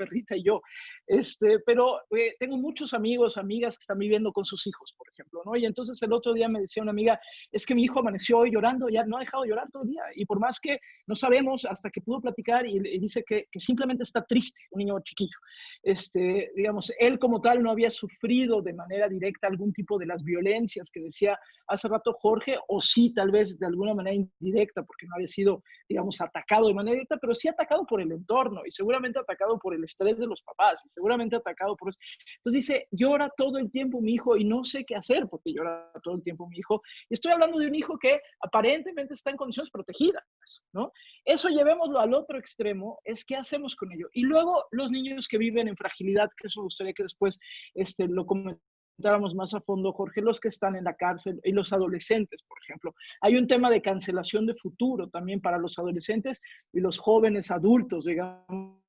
perrita y yo. Este, pero eh, tengo muchos amigos, amigas que están viviendo con sus hijos, por ejemplo, ¿no? Y entonces el otro día me decía una amiga, es que mi hijo amaneció hoy llorando, ya no ha dejado de llorar todo el día. Y por más que no sabemos, hasta que pudo platicar y, dice que, que, simplemente está triste, un niño chiquillo. Este, digamos, él como tal no había sufrido de manera directa algún tipo de las violencias que decía hace rato Jorge, o sí, tal vez de alguna manera indirecta, porque no había sido, digamos, atacado de manera directa, pero sí atacado por el entorno y seguramente atacado por el estrés de los papás, y seguramente atacado por eso. Entonces dice, llora todo el tiempo mi hijo y no sé qué hacer porque llora todo el tiempo mi hijo. Y estoy hablando de un hijo que aparentemente está en condiciones protegidas, ¿no? Eso llevémoslo al otro extremo, es qué hacemos con ello. Y luego los niños que viven en fragilidad, que eso me gustaría que después este, lo comentáramos más a fondo, Jorge, los que están en la cárcel y los adolescentes, por ejemplo. Hay un tema de cancelación de futuro también para los adolescentes y los jóvenes adultos, digamos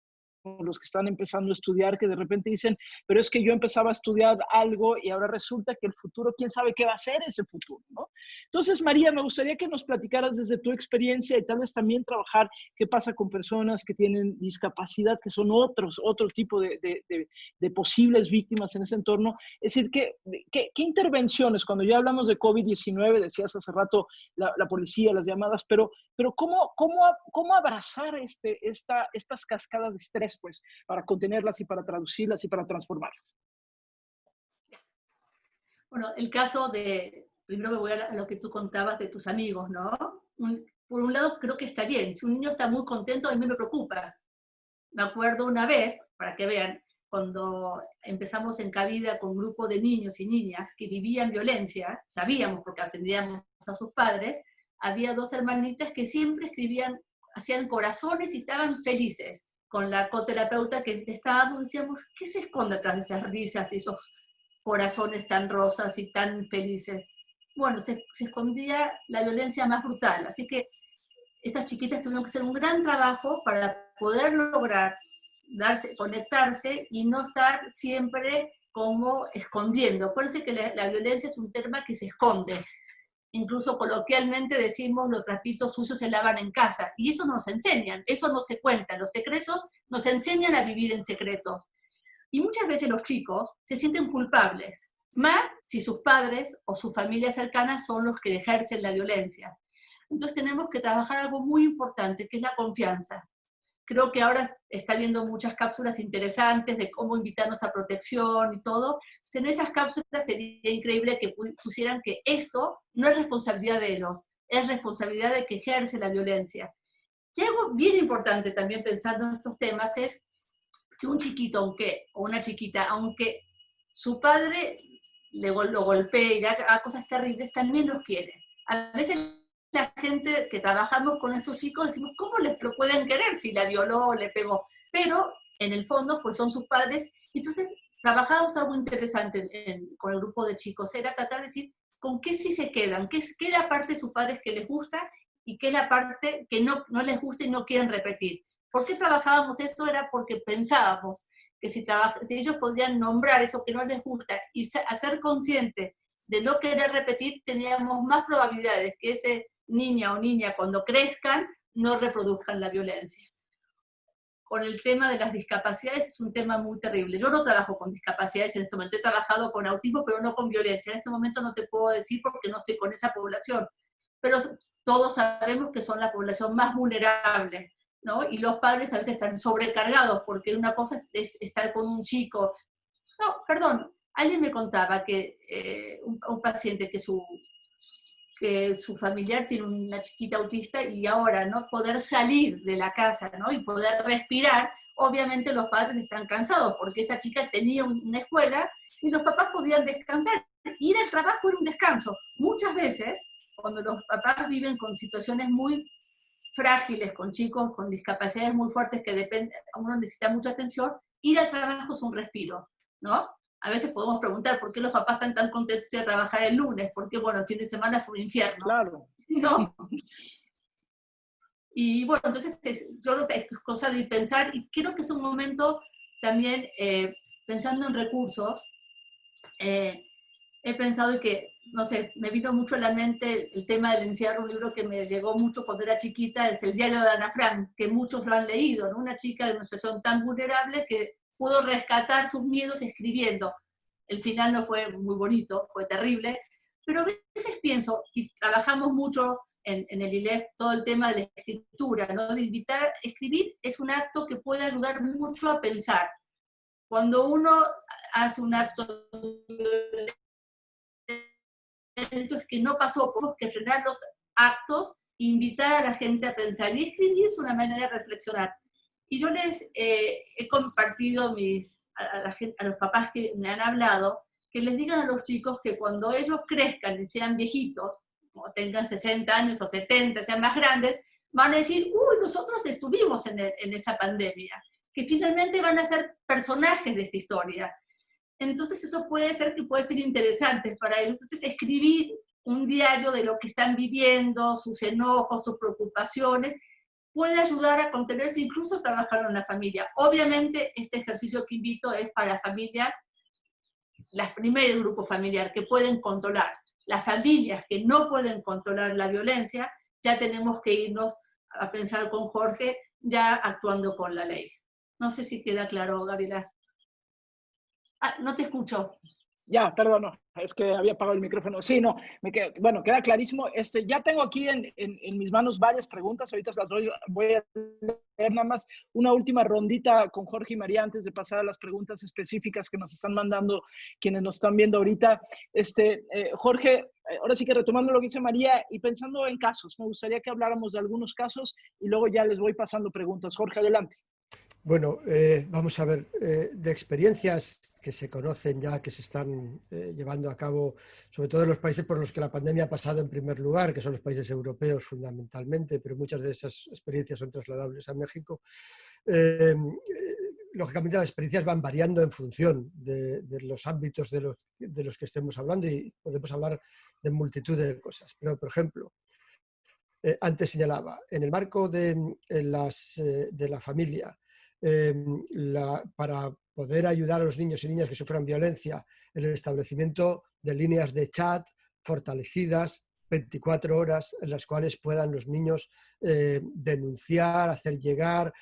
los que están empezando a estudiar, que de repente dicen, pero es que yo empezaba a estudiar algo y ahora resulta que el futuro, quién sabe qué va a ser ese futuro, ¿no? Entonces, María, me gustaría que nos platicaras desde tu experiencia y tal vez también trabajar qué pasa con personas que tienen discapacidad, que son otros, otro tipo de, posibles víctimas en ese entorno. Es decir, ¿qué, qué, intervenciones, cuando ya hablamos de COVID-19, decías hace rato la, policía, las llamadas, pero, pero ¿cómo, cómo, cómo abrazar este, esta, estas cascadas de estrés? Pues, para contenerlas y para traducirlas y para transformarlas. Bueno, el caso de, primero me voy a lo que tú contabas de tus amigos, ¿no? por un lado, creo que está bien. Si un niño está muy contento, a mí me preocupa. Me acuerdo una vez, para que vean, cuando empezamos en Cabida con un grupo de niños y niñas que vivían violencia, sabíamos porque atendíamos a sus padres, había dos hermanitas que siempre escribían, hacían corazones y estaban felices con la coterapeuta que estábamos, decíamos, ¿qué se esconde tras esas risas y esos corazones tan rosas y tan felices? Bueno, se, escondía la violencia más brutal, así que estas chiquitas tuvieron que hacer un gran trabajo para poder lograr darse, conectarse y no estar siempre como escondiendo. Acuérdense que la, la violencia es un tema que se esconde, incluso coloquialmente decimos los trapitos suyos se lavan en casa, y eso nos enseñan, eso no se cuenta, los secretos nos enseñan a vivir en secretos. Y muchas veces los chicos se sienten culpables, más si sus padres o su familia cercana son los que ejercen la violencia. Entonces tenemos que trabajar algo muy importante, que es la confianza. Creo que ahora está viendo muchas cápsulas interesantes de cómo invitarnos a protección y todo. Entonces, en esas cápsulas sería increíble que pusieran que esto no es responsabilidad de ellos, es responsabilidad de que ejerce la violencia. Y algo bien importante también pensando en estos temas es que un chiquito, aunque, o una chiquita, aunque su padre le, lo golpee y haga cosas terribles, también los quiere. A veces la gente que trabajamos con estos chicos decimos, ¿cómo les pueden querer si la violó o le pegó? Pero en el fondo, pues son sus padres. Entonces, trabajábamos algo interesante con el grupo de chicos, era tratar de decir, ¿con qué sí se quedan? ¿Qué, qué es la parte de sus padres que les gusta y qué es la parte que no, no les gusta y no quieren repetir? ¿Por qué trabajábamos eso? Era porque pensábamos que si, si ellos podían nombrar eso que no les gusta y hacer consciente de no querer repetir, teníamos más probabilidades que ese niña o niña cuando crezcan no reproduzcan la violencia. Con el tema de las discapacidades es un tema muy terrible. Yo no trabajo con discapacidades en este momento, he trabajado con autismo, pero no con violencia. En este momento no te puedo decir porque no estoy con esa población, pero todos sabemos que son la población más vulnerable, ¿no? Y los padres a veces están sobrecargados porque una cosa es estar con un chico. No, perdón, alguien me contaba que eh, un paciente que su que su familiar tiene una chiquita autista y ahora, ¿no? Poder salir de la casa, ¿no? Y poder respirar, obviamente los padres están cansados porque esa chica tenía una escuela y los papás podían descansar. Ir al trabajo era un descanso. Muchas veces, cuando los papás viven con situaciones muy frágiles, con chicos con discapacidades muy fuertes que depende, uno necesita mucha atención, ir al trabajo es un respiro, ¿no? A veces podemos preguntar por qué los papás están tan contentos de trabajar el lunes, porque bueno, el fin de semana fue un infierno. Claro. ¿No? Y bueno, entonces yo creo que es cosa de pensar, y creo que es un momento también, eh, pensando en recursos, eh, he pensado que, no sé, me vino mucho a la mente el tema del encierro, un libro que me llegó mucho cuando era chiquita, es El diario de Ana Frank, que muchos lo han leído, ¿no? Una chica de una situación tan vulnerable que pudo rescatar sus miedos escribiendo. El final no fue muy bonito, fue terrible, pero a veces pienso, y trabajamos mucho en, el ILEF todo el tema de la escritura, ¿no? de invitar, escribir es un acto que puede ayudar mucho a pensar. Cuando uno hace un acto es que no pasó, tenemos que frenar los actos, invitar a la gente a pensar y escribir es una manera de reflexionar. Y yo les eh, he compartido mis, a, la gente, a los papás que me han hablado, que les digan a los chicos que cuando ellos crezcan y sean viejitos, o tengan 60 años o 70, sean más grandes, van a decir, uy, nosotros estuvimos en, en esa pandemia, que finalmente van a ser personajes de esta historia. Entonces eso puede ser que puede ser interesante para ellos. Entonces escribir un diario de lo que están viviendo, sus enojos, sus preocupaciones, puede ayudar a contenerse, incluso a trabajar en la familia. Obviamente este ejercicio que invito es para familias, las primeros grupos familiares que pueden controlar las familias que no pueden controlar la violencia, ya tenemos que irnos a pensar con Jorge, ya actuando con la ley. No sé si queda claro, Gabriela. Ah, no te escucho. Ya, perdón, es que había apagado el micrófono. Sí, no, me bueno, queda clarísimo. Este, ya tengo aquí en, en, mis manos varias preguntas, ahorita las voy, voy, a leer nada más una última rondita con Jorge y María antes de pasar a las preguntas específicas que nos están mandando quienes nos están viendo ahorita. Este, eh, Jorge, eh, ahora sí que retomando lo que dice María y pensando en casos, me gustaría que habláramos de algunos casos y luego ya les voy pasando preguntas. Jorge, adelante. Bueno, eh, vamos a ver, de experiencias que se conocen ya, que se están eh, llevando a cabo, sobre todo en los países por los que la pandemia ha pasado en primer lugar, que son los países europeos fundamentalmente, pero muchas de esas experiencias son trasladables a México. Eh, lógicamente las experiencias van variando en función de, los ámbitos de los, que estemos hablando y podemos hablar de multitud de cosas. Pero, por ejemplo, eh, antes señalaba, en el marco de, las, de la familia, la, para poder ayudar a los niños y niñas que sufran violencia en el establecimiento de líneas de chat fortalecidas 24 horas en las cuales puedan los niños eh, denunciar, hacer llegar,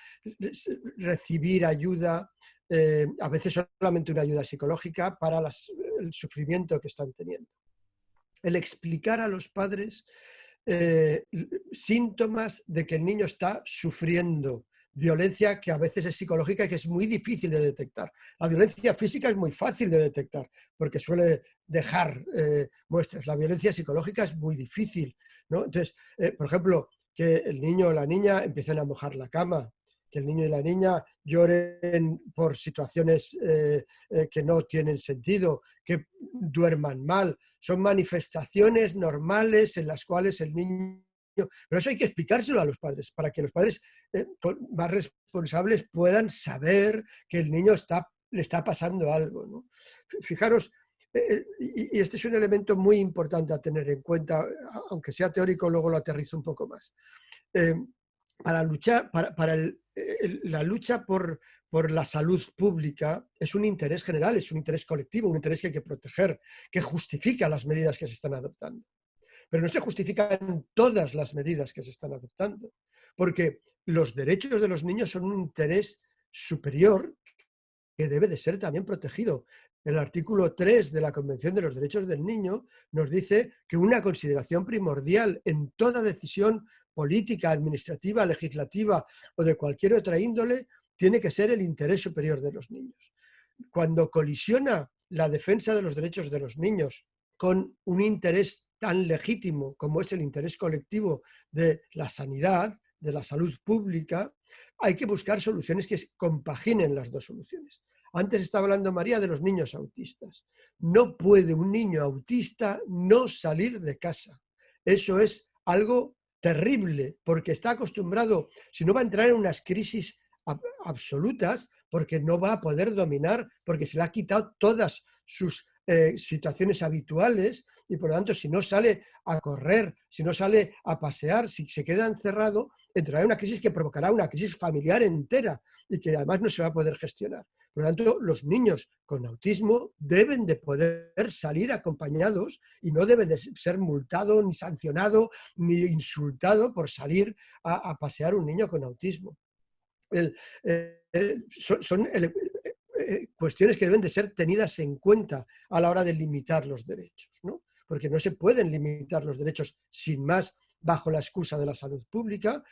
recibir ayuda, eh, a veces solamente una ayuda psicológica para el sufrimiento que están teniendo. El explicar a los padres eh, síntomas de que el niño está sufriendo violencia que a veces es psicológica y que es muy difícil de detectar. La violencia física es muy fácil de detectar porque suele dejar eh, muestras. La violencia psicológica es muy difícil. ¿no? Entonces, eh, por ejemplo, que el niño o la niña empiecen a mojar la cama, que el niño y la niña lloren por situaciones eh, que no tienen sentido, que duerman mal. Son manifestaciones normales en las cuales el niño pero eso hay que explicárselo a los padres, para que los padres eh, más responsables puedan saber que el niño está, le está pasando algo. Fijaros, eh, eh, y este es un elemento muy importante a tener en cuenta, aunque sea teórico, luego lo aterrizo un poco más. para luchar, para, la lucha por, por la salud pública es un interés general, es un interés colectivo, un interés que hay que proteger, que justifica las medidas que se están adoptando pero no se justifican todas las medidas que se están adoptando, porque los derechos de los niños son un interés superior que debe de ser también protegido. El artículo 3 de la Convención de los Derechos del Niño nos dice que una consideración primordial en toda decisión política, administrativa, legislativa o de cualquier otra índole tiene que ser el interés superior de los niños. Cuando colisiona la defensa de los derechos de los niños con un interés tan legítimo como es el interés colectivo de la sanidad, de la salud pública, hay que buscar soluciones que compaginen las dos soluciones. Antes estaba hablando María de los niños autistas. No puede un niño autista no salir de casa. Eso es algo terrible, porque está acostumbrado, si no va a entrar en unas crisis absolutas, porque no va a poder dominar, porque se le ha quitado todas sus eh, situaciones habituales y por lo tanto si no sale a correr, si no sale a pasear, si se queda encerrado, entrará en una crisis que provocará una crisis familiar entera y que además no se va a poder gestionar. Por lo tanto, los niños con autismo deben de poder salir acompañados y no debe de ser multado, ni sancionado, ni insultado por salir a, pasear un niño con autismo. Eh, son, eh, cuestiones que deben de ser tenidas en cuenta a la hora de limitar los derechos, ¿no? porque no se pueden limitar los derechos sin más bajo la excusa de la salud pública,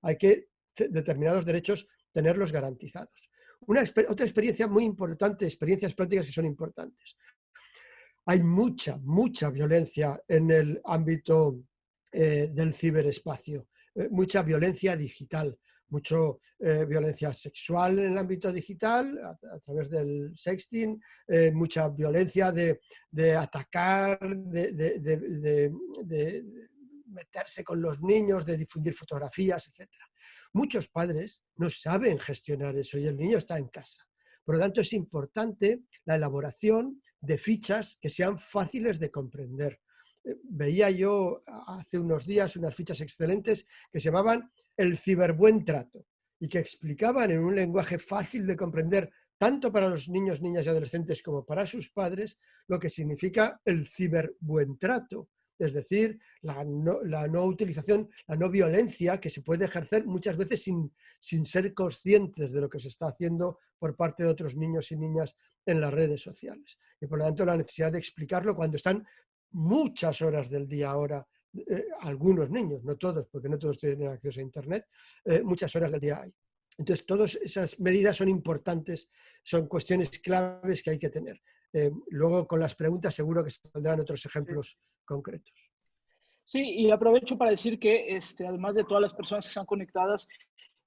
hay que determinados derechos tenerlos garantizados. Una, otra experiencia muy importante, experiencias prácticas que son importantes. Hay mucha, mucha violencia en el ámbito eh, del ciberespacio, eh, mucha violencia digital, mucha eh, violencia sexual en el ámbito digital, a, través del sexting, mucha violencia de, atacar, de, de, meterse con los niños, de difundir fotografías, etc. Muchos padres no saben gestionar eso y el niño está en casa. Por lo tanto, es importante la elaboración de fichas que sean fáciles de comprender. Eh, veía yo hace unos días unas fichas excelentes que se llamaban el ciberbuen trato y que explicaban en un lenguaje fácil de comprender tanto para los niños, niñas y adolescentes como para sus padres, lo que significa el ciberbuen trato es decir, la no, utilización, la no violencia que se puede ejercer muchas veces sin, sin ser conscientes de lo que se está haciendo por parte de otros niños y niñas en las redes sociales. Y por lo tanto la necesidad de explicarlo cuando están muchas horas del día ahora, eh, algunos niños, no todos, porque no todos tienen acceso a Internet, eh, muchas horas del día hay. Entonces, todas esas medidas son importantes, son cuestiones claves que hay que tener. Eh, luego, con las preguntas, seguro que se tendrán otros ejemplos concretos. Sí, y aprovecho para decir que este, además de todas las personas que están conectadas,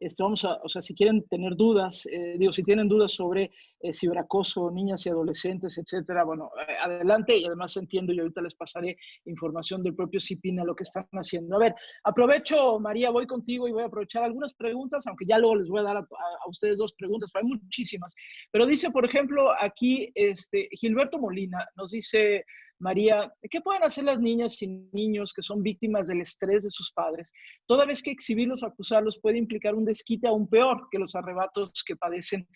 este, vamos a, o sea, si quieren tener dudas, eh, digo, si tienen dudas sobre eh, ciberacoso, niñas y adolescentes, etcétera, bueno, eh, adelante y además entiendo y ahorita les pasaré información del propio CIPINA, lo que están haciendo. A ver, aprovecho, María, voy contigo y voy a aprovechar algunas preguntas, aunque ya luego les voy a dar a, ustedes dos preguntas, pero hay muchísimas. Pero dice, por ejemplo, aquí este, Gilberto Molina nos dice, María, ¿qué pueden hacer las niñas y niños que son víctimas del estrés de sus padres? Toda vez que exhibirlos o acusarlos puede implicar un desquite aún peor que los arrebatos que padecen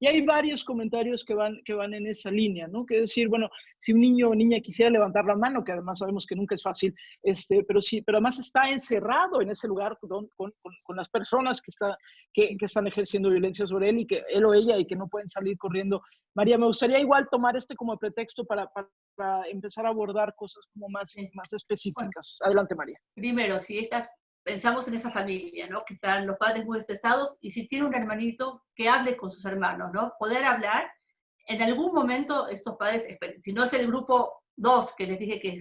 y hay varios comentarios que van, que van en esa línea, ¿no? Que decir, bueno, si un niño o niña quisiera levantar la mano, que además sabemos que nunca es fácil, este, pero sí, pero además está encerrado en ese lugar con, con, con las personas que, está, que, que, están ejerciendo violencia sobre él y que él o ella y que no pueden salir corriendo. María, me gustaría igual tomar este como pretexto para, para, empezar a abordar cosas como más, más específicas. Adelante, María. Primero, si esta pensamos en esa familia, ¿no? Que están los padres muy estresados y si tiene un hermanito, que hable con sus hermanos, ¿no? Poder hablar. En algún momento estos padres, si no es el grupo 2 que les dije que,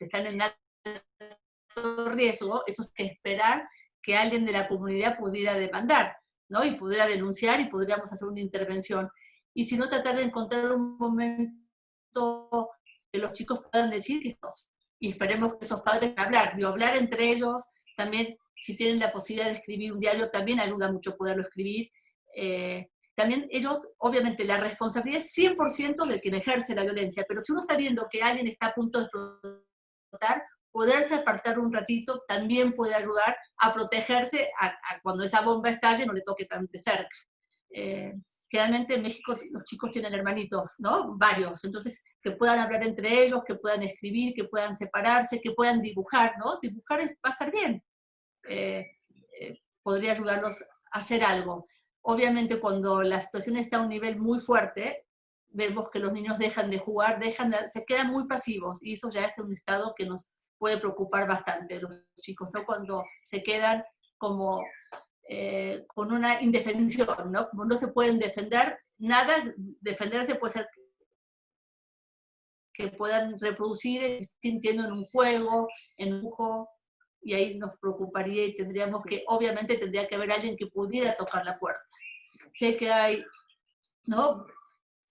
están en alto riesgo, eso es que esperar que alguien de la comunidad pudiera demandar, ¿no? Y pudiera denunciar y podríamos hacer una intervención. Y si no, tratar de encontrar un momento que los chicos puedan decir que y esperemos que esos padres hablar, de hablar entre ellos, también, si tienen la posibilidad de escribir un diario, también ayuda mucho poderlo escribir. Eh, también ellos, obviamente, la responsabilidad es 100% del quien ejerce la violencia, pero si uno está viendo que alguien está a punto de explotar, poderse apartar un ratito también puede ayudar a protegerse a, cuando esa bomba estalle no le toque tan de cerca. Eh, generalmente en México los chicos tienen hermanitos, ¿no? Varios, entonces que puedan hablar entre ellos, que puedan escribir, que puedan separarse, que puedan dibujar, ¿no? Dibujar va a estar bien. Eh, eh, podría ayudarlos a hacer algo. Obviamente cuando la situación está a un nivel muy fuerte, vemos que los niños dejan de jugar, dejan se quedan muy pasivos y eso ya es un estado que nos puede preocupar bastante los chicos, ¿no? Cuando se quedan como eh, con una indefensión, ¿no? Como no se pueden defender, nada, defenderse puede ser que puedan reproducir sintiendo en un juego, en un dibujo, y ahí nos preocuparía y tendríamos que, obviamente tendría que haber alguien que pudiera tocar la puerta. Sé que hay, ¿no?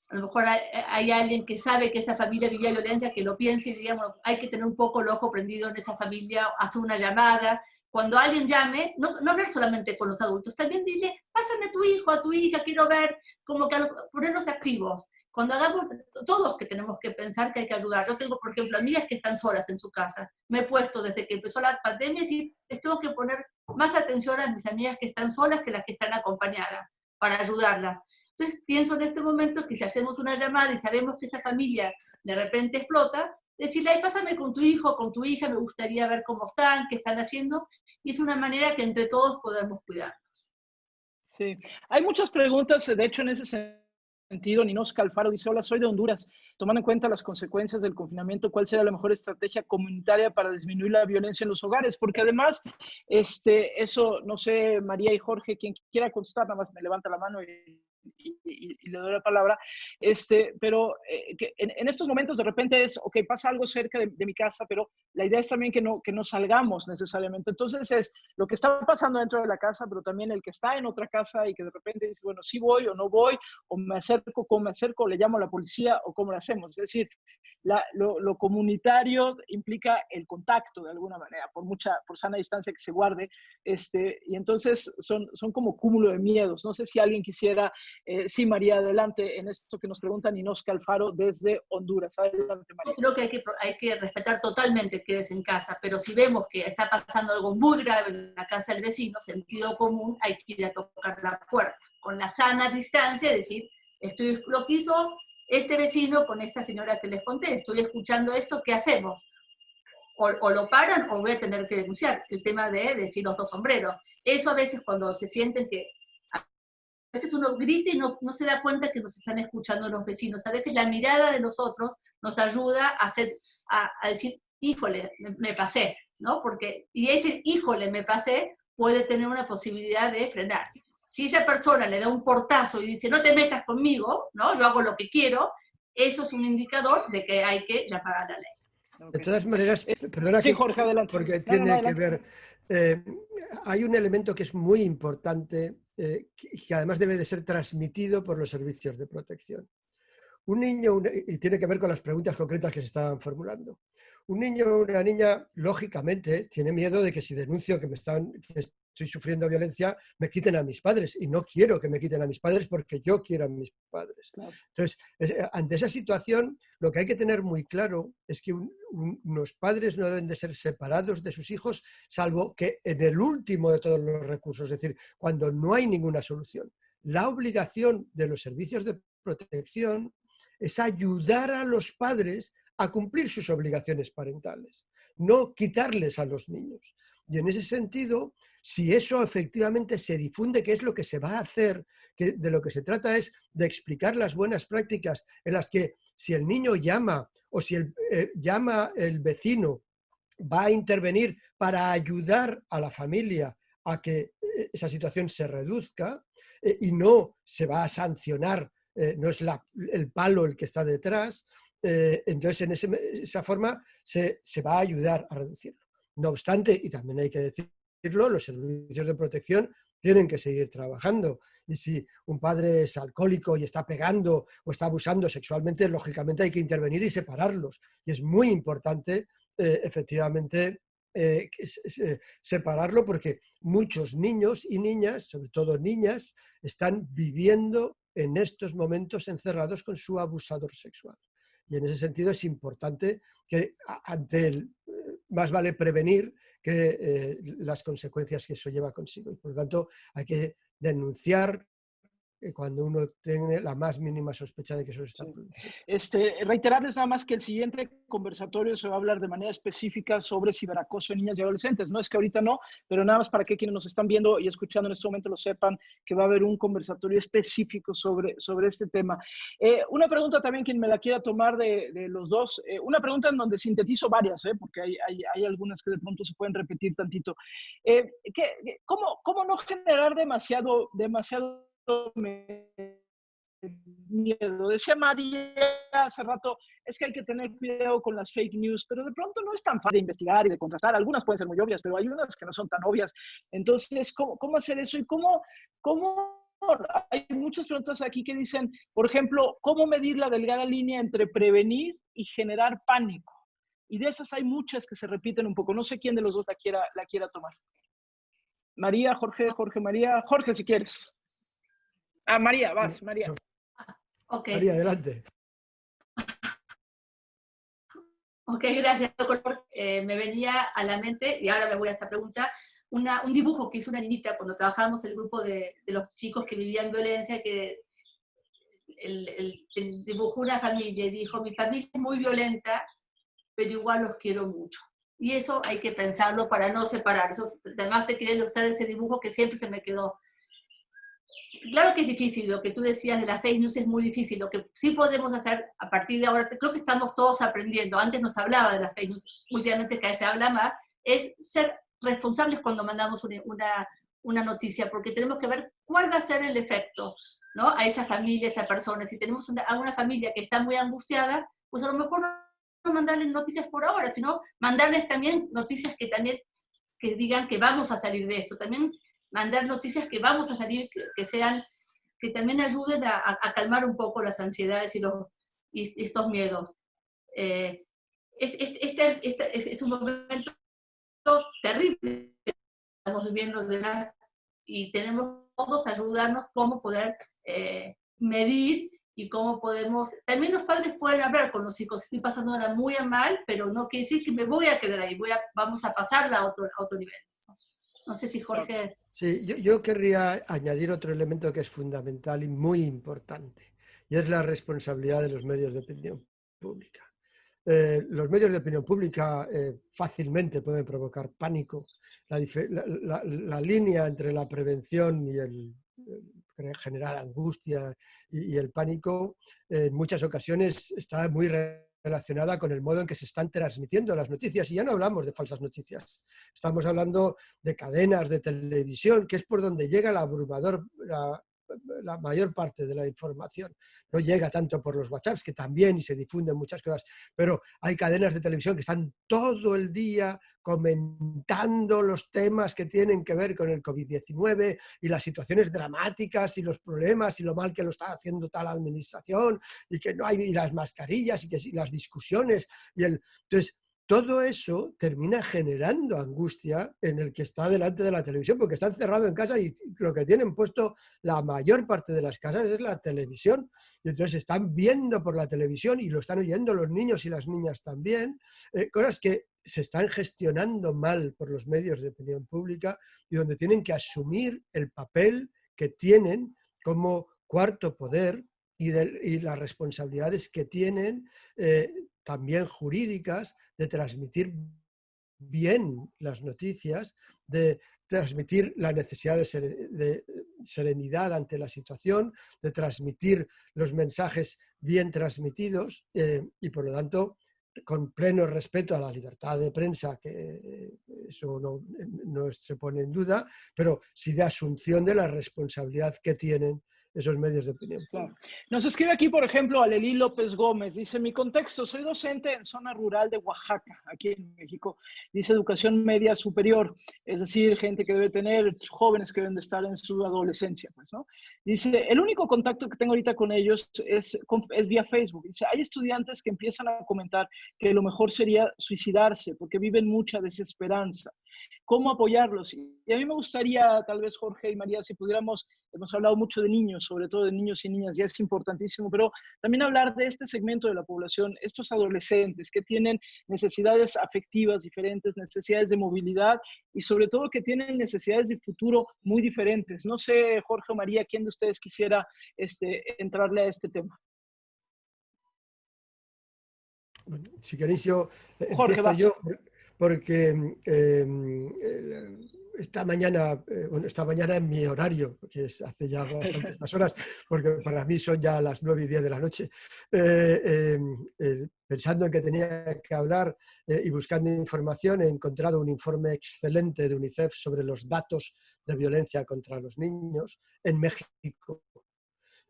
A lo mejor hay, alguien que sabe que esa familia vivía violencia, que lo piense y digamos, hay que tener un poco el ojo prendido en esa familia, hacer una llamada, cuando alguien llame, no, no hablar solamente con los adultos, también dile, pásame a tu hijo, a tu hija, quiero ver, como que ponernos activos. Cuando hagamos, todos que tenemos que pensar que hay que ayudar. Yo tengo, por ejemplo, amigas que están solas en su casa. Me he puesto desde que empezó la pandemia y tengo que poner más atención a mis amigas que están solas que las que están acompañadas, para ayudarlas. Entonces pienso en este momento que si hacemos una llamada y sabemos que esa familia de repente explota, decirle, ay, pásame con tu hijo, con tu hija, me gustaría ver cómo están, qué están haciendo, y es una manera que entre todos podemos cuidarnos. Sí, hay muchas preguntas, de hecho, en ese sentido. Ninos Calfaro dice, hola, soy de Honduras. Tomando en cuenta las consecuencias del confinamiento, ¿cuál sería la mejor estrategia comunitaria para disminuir la violencia en los hogares? Porque además, este, eso, no sé, María y Jorge, quien quiera contestar, nada más me levanta la mano y y, le doy la palabra, este, pero eh, que en, estos momentos de repente es, ok, pasa algo cerca de, mi casa, pero la idea es también que no, que no salgamos necesariamente. Entonces es lo que está pasando dentro de la casa, pero también el que está en otra casa y que de repente dice, bueno, sí voy o no voy, o me acerco, cómo me acerco, le llamo a la policía o cómo lo hacemos. Es decir, lo, comunitario implica el contacto de alguna manera, por mucha, por sana distancia que se guarde, este, y entonces son, son como cúmulo de miedos. No sé si alguien quisiera, eh, sí, María, adelante en esto que nos preguntan Inosca Alfaro desde Honduras. Adelante, María. Creo que hay, que respetar totalmente que es en casa, pero si vemos que está pasando algo muy grave en la casa del vecino, sentido común, hay que ir a tocar la puerta, con la sana distancia, decir, estoy lo que hizo este vecino con esta señora que les conté, estoy escuchando esto, ¿qué hacemos? O, lo paran o voy a tener que denunciar el tema de decir los dos sombreros. Eso a veces cuando se sienten que veces uno grita y no, no, se da cuenta que nos están escuchando los vecinos. A veces la mirada de nosotros nos ayuda a, hacer, a, decir, híjole, me, pasé, ¿no? Porque, y ese híjole, me pasé, puede tener una posibilidad de frenar si esa persona le da un portazo y dice, no te metas conmigo, ¿no? yo hago lo que quiero, eso es un indicador de que hay que llamar a la ley. De todas maneras, perdona que, Jorge, adelante. porque tiene que ver, eh, hay un elemento que es muy importante eh, que, además debe de ser transmitido por los servicios de protección. Un niño, y tiene que ver con las preguntas concretas que se estaban formulando. Un niño o una niña, lógicamente, tiene miedo de que si denuncio que me están, estoy sufriendo violencia, me quiten a mis padres. Y no quiero que me quiten a mis padres porque yo quiero a mis padres. Entonces, eh, ante esa situación, lo que hay que tener muy claro es que unos padres no deben de ser separados de sus hijos, salvo que en el último de todos los recursos, es decir, cuando no hay ninguna solución. La obligación de los servicios de protección es ayudar a los padres a cumplir sus obligaciones parentales, no quitarles a los niños. Y en ese sentido, si eso efectivamente se difunde, qué es lo que se va a hacer, que de lo que se trata es de explicar las buenas prácticas en las que si el niño llama o si eh, llama el vecino va a intervenir para ayudar a la familia a que eh, esa situación se reduzca eh, y no se va a sancionar, no es el palo el que está detrás, entonces en esa forma se, se va a ayudar a reducirlo. No obstante, y también hay que decir los servicios de protección tienen que seguir trabajando. Y si un padre es alcohólico y está pegando o está abusando sexualmente, lógicamente hay que intervenir y separarlos. Y es muy importante, eh, efectivamente, eh, separarlo porque muchos niños y niñas, sobre todo niñas, están viviendo en estos momentos encerrados con su abusador sexual. Y en ese sentido es importante que ante el, más vale prevenir que eh, las consecuencias que eso lleva consigo. Y por lo tanto, hay que denunciar cuando uno tiene la más mínima sospecha de que eso está produciendo. Este, reiterarles nada más que el siguiente conversatorio se va a hablar de manera específica sobre ciberacoso en niñas y adolescentes. No es que ahorita no, pero nada más para que quienes nos están viendo y escuchando en este momento lo sepan, que va a haber un conversatorio específico sobre, sobre este tema. Eh, una pregunta también, quien me la quiera tomar de, de los dos, eh, una pregunta en donde sintetizo varias, eh, porque hay, hay, hay, algunas que de pronto se pueden repetir tantito. ¿qué, cómo, ¿Cómo no generar demasiado, demasiado miedo. Decía María hace rato, es que hay que tener cuidado con las fake news, pero de pronto no es tan fácil de investigar y de contrastar. Algunas pueden ser muy obvias, pero hay unas que no son tan obvias. Entonces, ¿cómo, cómo hacer eso? Y cómo, cómo hay muchas preguntas aquí que dicen, por ejemplo, ¿cómo medir la delgada línea entre prevenir y generar pánico? Y de esas hay muchas que se repiten un poco. No sé quién de los dos la quiera, la quiera tomar. María, Jorge, Jorge, María. Jorge, si quieres. Ah, María, vas, María. Ok. María, adelante. Ok, gracias, doctor. Eh, me venía a la mente, y ahora me voy a esta pregunta, una, un dibujo que hizo una niñita cuando trabajábamos el grupo de, de los chicos que vivían violencia, que el, el, el dibujó una familia y dijo, mi familia es muy violenta, pero igual los quiero mucho. Y eso hay que pensarlo para no separar. Eso, además te quería ilustrar ese dibujo que siempre se me quedó. Claro que es difícil, lo que tú decías de la fake news es muy difícil. Lo que sí podemos hacer a partir de ahora, creo que estamos todos aprendiendo, antes nos hablaba de la fake news, últimamente cada vez se habla más, es ser responsables cuando mandamos una, una, noticia, porque tenemos que ver cuál va a ser el efecto ¿no? a esa familia, a esa persona. Si tenemos a una familia que está muy angustiada, pues a lo mejor no mandarles noticias por ahora, sino mandarles también noticias que también que digan que vamos a salir de esto, también mandar noticias que vamos a salir, que, que sean, que también ayuden a, a, calmar un poco las ansiedades y, los, y estos miedos. Eh, este, este, este, es un momento terrible que estamos viviendo de las, y tenemos todos ayudarnos cómo poder eh, medir y cómo podemos, también los padres pueden hablar con los hijos, estoy pasando ahora muy mal, pero no quiere decir que me voy a quedar ahí, voy a, vamos a pasarla a otro, a otro nivel. No sé si Jorge... Sí, yo, yo querría añadir otro elemento que es fundamental y muy importante, y es la responsabilidad de los medios de opinión pública. Eh, los medios de opinión pública eh, fácilmente pueden provocar pánico. La, la, línea entre la prevención y el, generar angustia y, el pánico, en muchas ocasiones está muy relacionada con el modo en que se están transmitiendo las noticias. Y ya no hablamos de falsas noticias, estamos hablando de cadenas de televisión, que es por donde llega la abrumador, la mayor parte de la información. No llega tanto por los WhatsApps, que también y se difunden muchas cosas, pero hay cadenas de televisión que están todo el día comentando los temas que tienen que ver con el COVID-19 y las situaciones dramáticas y los problemas y lo mal que lo está haciendo tal administración y que no hay y las mascarillas y que y las discusiones y el entonces todo eso termina generando angustia en el que está delante de la televisión, porque está encerrado en casa y lo que tienen puesto la mayor parte de las casas es la televisión. Y entonces están viendo por la televisión y lo están oyendo los niños y las niñas también, eh, cosas que se están gestionando mal por los medios de opinión pública y donde tienen que asumir el papel que tienen como cuarto poder y, de, y las responsabilidades que tienen eh, también jurídicas, de transmitir bien las noticias, de transmitir la necesidad de, serenidad ante la situación, de transmitir los mensajes bien transmitidos eh, y por lo tanto con pleno respeto a la libertad de prensa, que eso no, no se pone en duda, pero sí de asunción de la responsabilidad que tienen esos medios de opinión. Claro. Nos escribe aquí, por ejemplo, Alelí López Gómez. Dice, mi contexto, soy docente en zona rural de Oaxaca, aquí en México. Dice educación media superior, es decir, gente que debe tener, jóvenes que deben de estar en su adolescencia, pues, ¿no? Dice, el único contacto que tengo ahorita con ellos es, es vía Facebook. Dice, hay estudiantes que empiezan a comentar que lo mejor sería suicidarse porque viven mucha desesperanza cómo apoyarlos. Y a mí me gustaría, tal vez Jorge y María, si pudiéramos, hemos hablado mucho de niños, sobre todo de niños y niñas, ya es importantísimo, pero también hablar de este segmento de la población, estos adolescentes que tienen necesidades afectivas diferentes, necesidades de movilidad y sobre todo que tienen necesidades de futuro muy diferentes. No sé, Jorge o María, ¿quién de ustedes quisiera este, entrarle a este tema? Bueno, si queréis yo, Jorge, yo porque eh, esta mañana, eh, bueno, esta mañana en mi horario, que es hace ya bastantes más horas, porque para mí son ya las 9 y 10 de la noche, eh, eh, pensando en que tenía que hablar eh, y buscando información, he encontrado un informe excelente de UNICEF sobre los datos de violencia contra los niños en México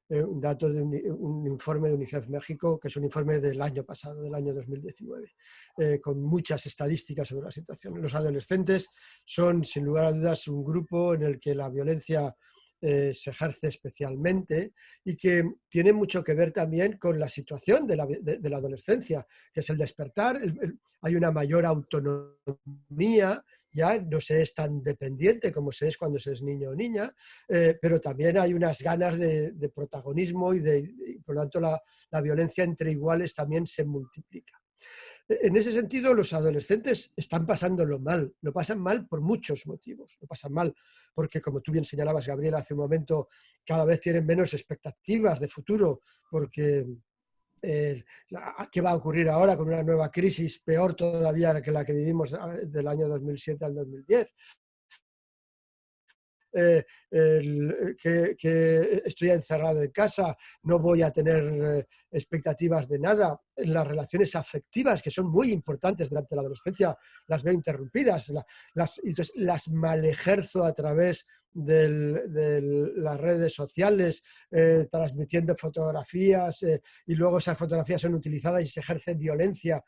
eh, un dato de un, informe de UNICEF México, que es un informe del año pasado, del año 2019, eh, con muchas estadísticas sobre la situación. Los adolescentes son, sin lugar a dudas, un grupo en el que la violencia eh, se ejerce especialmente y que tiene mucho que ver también con la situación de la, de, la adolescencia, que es el despertar, hay una mayor autonomía ya no se es tan dependiente como se es cuando se es niño o niña, eh, pero también hay unas ganas de, protagonismo y, de, por lo tanto la, la violencia entre iguales también se multiplica. E, en ese sentido, los adolescentes están pasándolo mal. Lo pasan mal por muchos motivos. Lo pasan mal porque, como tú bien señalabas, Gabriela, hace un momento, cada vez tienen menos expectativas de futuro porque ¿qué va a ocurrir ahora con una nueva crisis peor todavía que la que vivimos del año 2007 al 2010? Eh, que, estoy encerrado en casa, no voy a tener eh, expectativas de nada. Las relaciones afectivas, que son muy importantes durante la adolescencia, las veo interrumpidas. las, entonces las malejerzo a través de las redes sociales, eh, transmitiendo fotografías y luego esas fotografías son utilizadas y se ejerce violencia.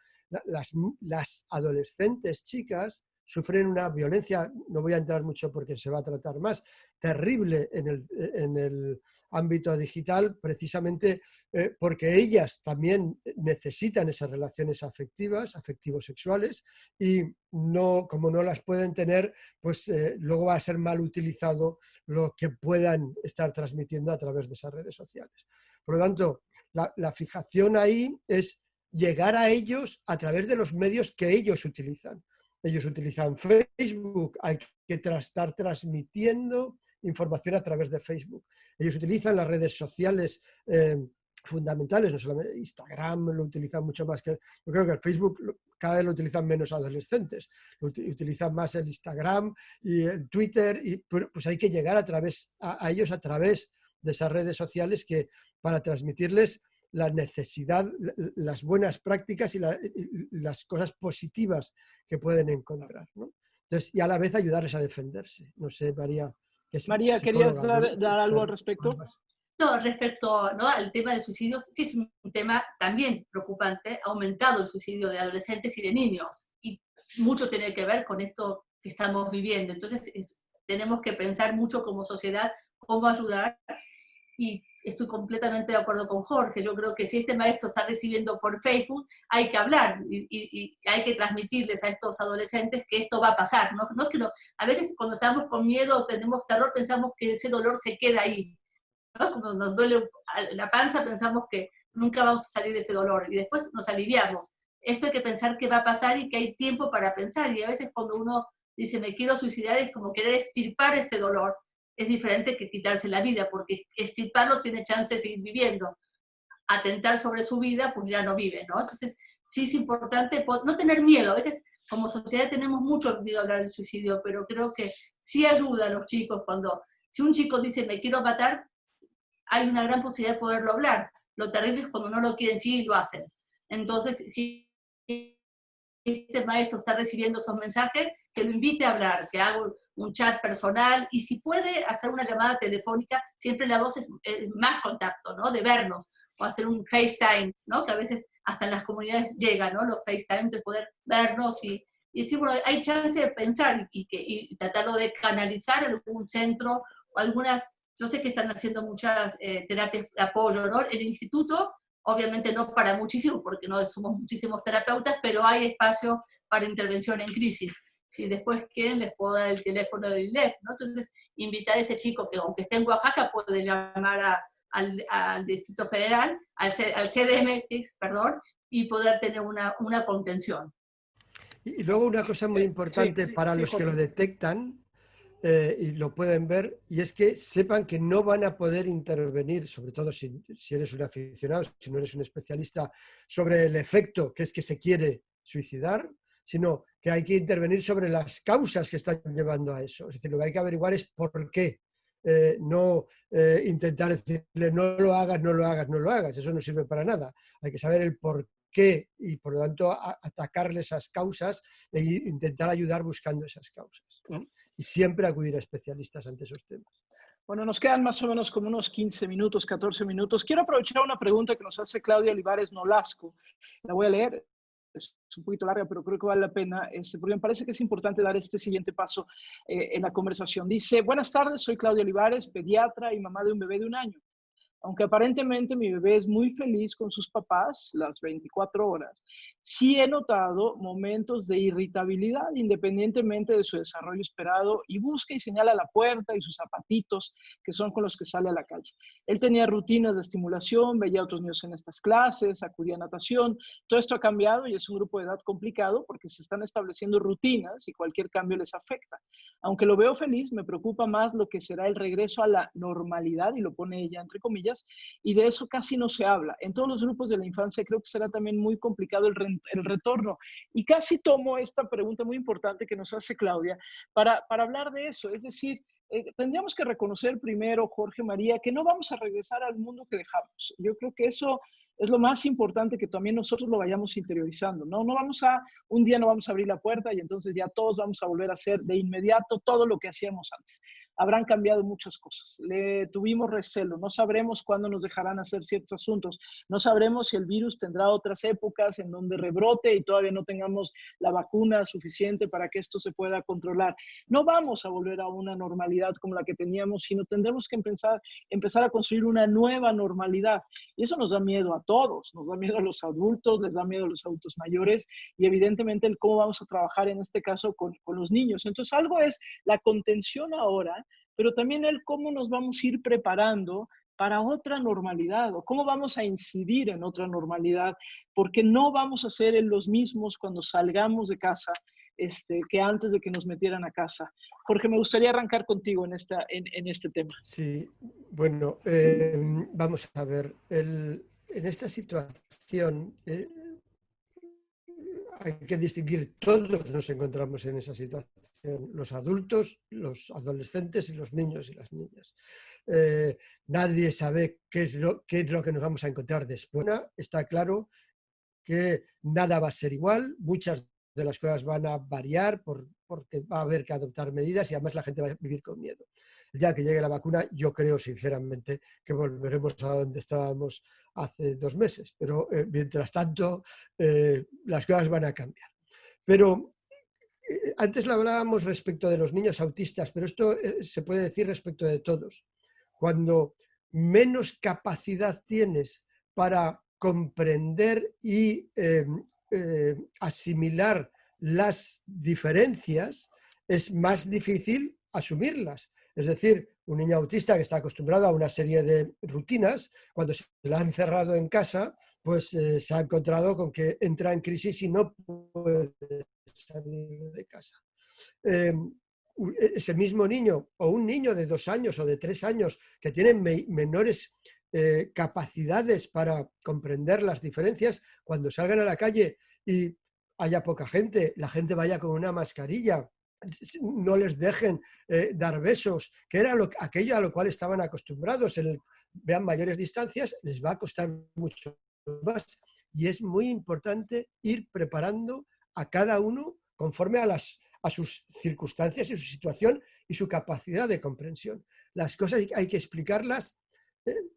Las, las adolescentes chicas sufren una violencia, no voy a entrar mucho porque se va a tratar más, terrible en el, ámbito digital, precisamente eh, porque ellas también necesitan esas relaciones afectivas, afectivo-sexuales, y no, como no las pueden tener, pues eh, luego va a ser mal utilizado lo que puedan estar transmitiendo a través de esas redes sociales. Por lo tanto, la fijación ahí es llegar a ellos a través de los medios que ellos utilizan. Ellos utilizan Facebook, hay que estar transmitiendo información a través de Facebook. Ellos utilizan las redes sociales eh, fundamentales, no solamente Instagram lo utilizan mucho más que... Yo creo que el Facebook cada vez lo utilizan menos adolescentes, utilizan más el Instagram y el Twitter, y pues hay que llegar a, través, a ellos a través de esas redes sociales que para transmitirles la necesidad, las buenas prácticas y, las cosas positivas que pueden encontrar. Entonces, y a la vez ayudarles a defenderse. No sé, María. María, ¿querías dar, algo al respecto? No, respecto al tema del suicidio, sí es un tema también preocupante. Ha aumentado el suicidio de adolescentes y de niños. Y mucho tiene que ver con esto que estamos viviendo. Entonces, tenemos que pensar mucho como sociedad cómo ayudar y estoy completamente de acuerdo con Jorge. Yo creo que si este maestro está recibiendo por Facebook, hay que hablar y, hay que transmitirles a estos adolescentes que esto va a pasar. No, no es que a veces cuando estamos con miedo tenemos terror, pensamos que ese dolor se queda ahí. Cuando nos duele la panza, pensamos que nunca vamos a salir de ese dolor y después nos aliviamos. Esto hay que pensar qué va a pasar y que hay tiempo para pensar. Y a veces cuando uno dice me quiero suicidar es como querer estirpar este dolor es diferente que quitarse la vida, porque extirparlo tiene chance de seguir viviendo. Atentar sobre su vida, pues ya no vive, ¿no? Entonces, sí es importante no tener miedo. A veces, como sociedad, tenemos mucho miedo a hablar del suicidio, pero creo que sí ayuda a los chicos cuando, si un chico dice, me quiero matar, hay una gran posibilidad de poderlo hablar. Lo terrible es cuando no lo quieren sí y lo hacen. Entonces, si este maestro está recibiendo esos mensajes, que lo invite a hablar, que haga un chat personal y si puede hacer una llamada telefónica, siempre la voz es, más contacto, ¿no? De vernos o hacer un FaceTime, ¿no? Que a veces hasta en las comunidades llega, ¿no? Los FaceTime de poder vernos y, y decir, bueno, hay chance de pensar y, que, y tratarlo de canalizar algún centro o algunas, yo sé que están haciendo muchas eh, terapias de apoyo, ¿no? El instituto, obviamente no para muchísimo, porque no somos muchísimos terapeutas, pero hay espacio para intervención en crisis si después quieren les puedo dar el teléfono del ILEF, ¿no? Entonces, invitar a ese chico que aunque esté en Oaxaca puede llamar al, Distrito Federal, al, al, CDMX, perdón, y poder tener una, una contención. Y, luego una cosa muy importante para los que lo detectan, eh, y lo pueden ver, y es que sepan que no van a poder intervenir, sobre todo si, si, eres un aficionado, si no eres un especialista, sobre el efecto que es que se quiere suicidar, sino que hay que intervenir sobre las causas que están llevando a eso. Es decir, lo que hay que averiguar es por qué. Eh, no eh, intentar decirle no lo hagas, no lo hagas, no lo hagas. Eso no sirve para nada. Hay que saber el por qué y por lo tanto atacarle esas causas e intentar ayudar buscando esas causas. Y siempre acudir a especialistas ante esos temas. Bueno, nos quedan más o menos como unos 15 minutos, 14 minutos. Quiero aprovechar una pregunta que nos hace Claudia Olivares Nolasco. La voy a leer es un poquito larga, pero creo que vale la pena, este, porque me parece que es importante dar este siguiente paso eh, en la conversación. Dice, buenas tardes, soy Claudia Olivares, pediatra y mamá de un bebé de un año. Aunque aparentemente mi bebé es muy feliz con sus papás las 24 horas, sí he notado momentos de irritabilidad independientemente de su desarrollo esperado y busca y señala la puerta y sus zapatitos que son con los que sale a la calle. Él tenía rutinas de estimulación, veía a otros niños en estas clases, acudía a natación. Todo esto ha cambiado y es un grupo de edad complicado porque se están estableciendo rutinas y cualquier cambio les afecta. Aunque lo veo feliz, me preocupa más lo que será el regreso a la normalidad, y lo pone ella entre comillas, y de eso casi no se habla. En todos los grupos de la infancia creo que será también muy complicado el, el retorno. Y casi tomo esta pregunta muy importante que nos hace Claudia para, para hablar de eso. Es decir, eh, tendríamos que reconocer primero, Jorge María, que no vamos a regresar al mundo que dejamos. Yo creo que eso es lo más importante que también nosotros lo vayamos interiorizando. No, no vamos a, un día no vamos a abrir la puerta y entonces ya todos vamos a volver a hacer de inmediato todo lo que hacíamos antes habrán cambiado muchas cosas. Le tuvimos recelo, no sabremos cuándo nos dejarán hacer ciertos asuntos, no sabremos si el virus tendrá otras épocas en donde rebrote y todavía no tengamos la vacuna suficiente para que esto se pueda controlar. No vamos a volver a una normalidad como la que teníamos, sino tendremos que empezar, empezar a construir una nueva normalidad. Y eso nos da miedo a todos, nos da miedo a los adultos, les da miedo a los adultos mayores y evidentemente el cómo vamos a trabajar en este caso con, con los niños. Entonces algo es la contención ahora pero también el cómo nos vamos a ir preparando para otra normalidad o cómo vamos a incidir en otra normalidad, porque no vamos a ser los mismos cuando salgamos de casa este, que antes de que nos metieran a casa. Jorge, me gustaría arrancar contigo en, esta, en, este tema. Sí, bueno, eh, vamos a ver, en esta situación, eh, hay que distinguir, todos nos encontramos en esa situación, los adultos, los adolescentes y los niños y las niñas. Eh, nadie sabe qué es, lo, qué es lo que nos vamos a encontrar después. Está claro que nada va a ser igual, muchas de las cosas van a variar por, porque va a haber que adoptar medidas y además la gente va a vivir con miedo. El día que llegue la vacuna, yo creo sinceramente que volveremos a donde estábamos hace dos meses, pero eh, mientras tanto eh, las cosas van a cambiar. Pero eh, antes lo hablábamos respecto de los niños autistas, pero esto se puede decir respecto de todos. Cuando menos capacidad tienes para comprender y em, asimilar las diferencias, es más difícil asumirlas. Es decir, un niño autista que está acostumbrado a una serie de rutinas, cuando se la han cerrado en casa, pues eh, se ha encontrado con que entra en crisis y no puede salir de casa. Em, e, ese mismo niño o un niño de dos años o de tres años que tiene menores eh, capacidades para comprender las diferencias, cuando salgan a la calle y haya poca gente, la gente vaya con una mascarilla, no les dejen eh, dar besos, que era lo, aquello a lo cual estaban acostumbrados, el, vean mayores distancias, les va a costar mucho más. Y es muy importante ir preparando a cada uno conforme a, las, a sus circunstancias y su situación y su capacidad de comprensión. Las cosas hay que explicarlas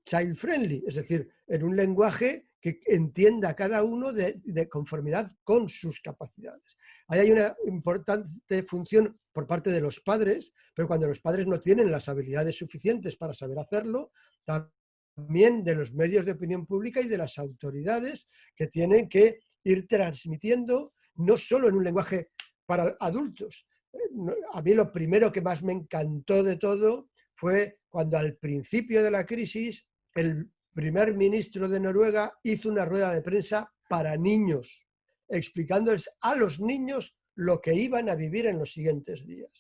child friendly, es decir, en un lenguaje que entienda cada uno de, conformidad con sus capacidades. Ahí hay una importante función por parte de los padres, pero cuando los padres no tienen las habilidades suficientes para saber hacerlo, también de los medios de opinión pública y de las autoridades que tienen que ir transmitiendo no solo en un lenguaje para adultos. Eh, a mí lo primero que más me encantó de todo fue cuando al principio de la crisis el primer ministro de Noruega hizo una rueda de prensa para niños, explicándoles a los niños lo que iban a vivir en los siguientes días.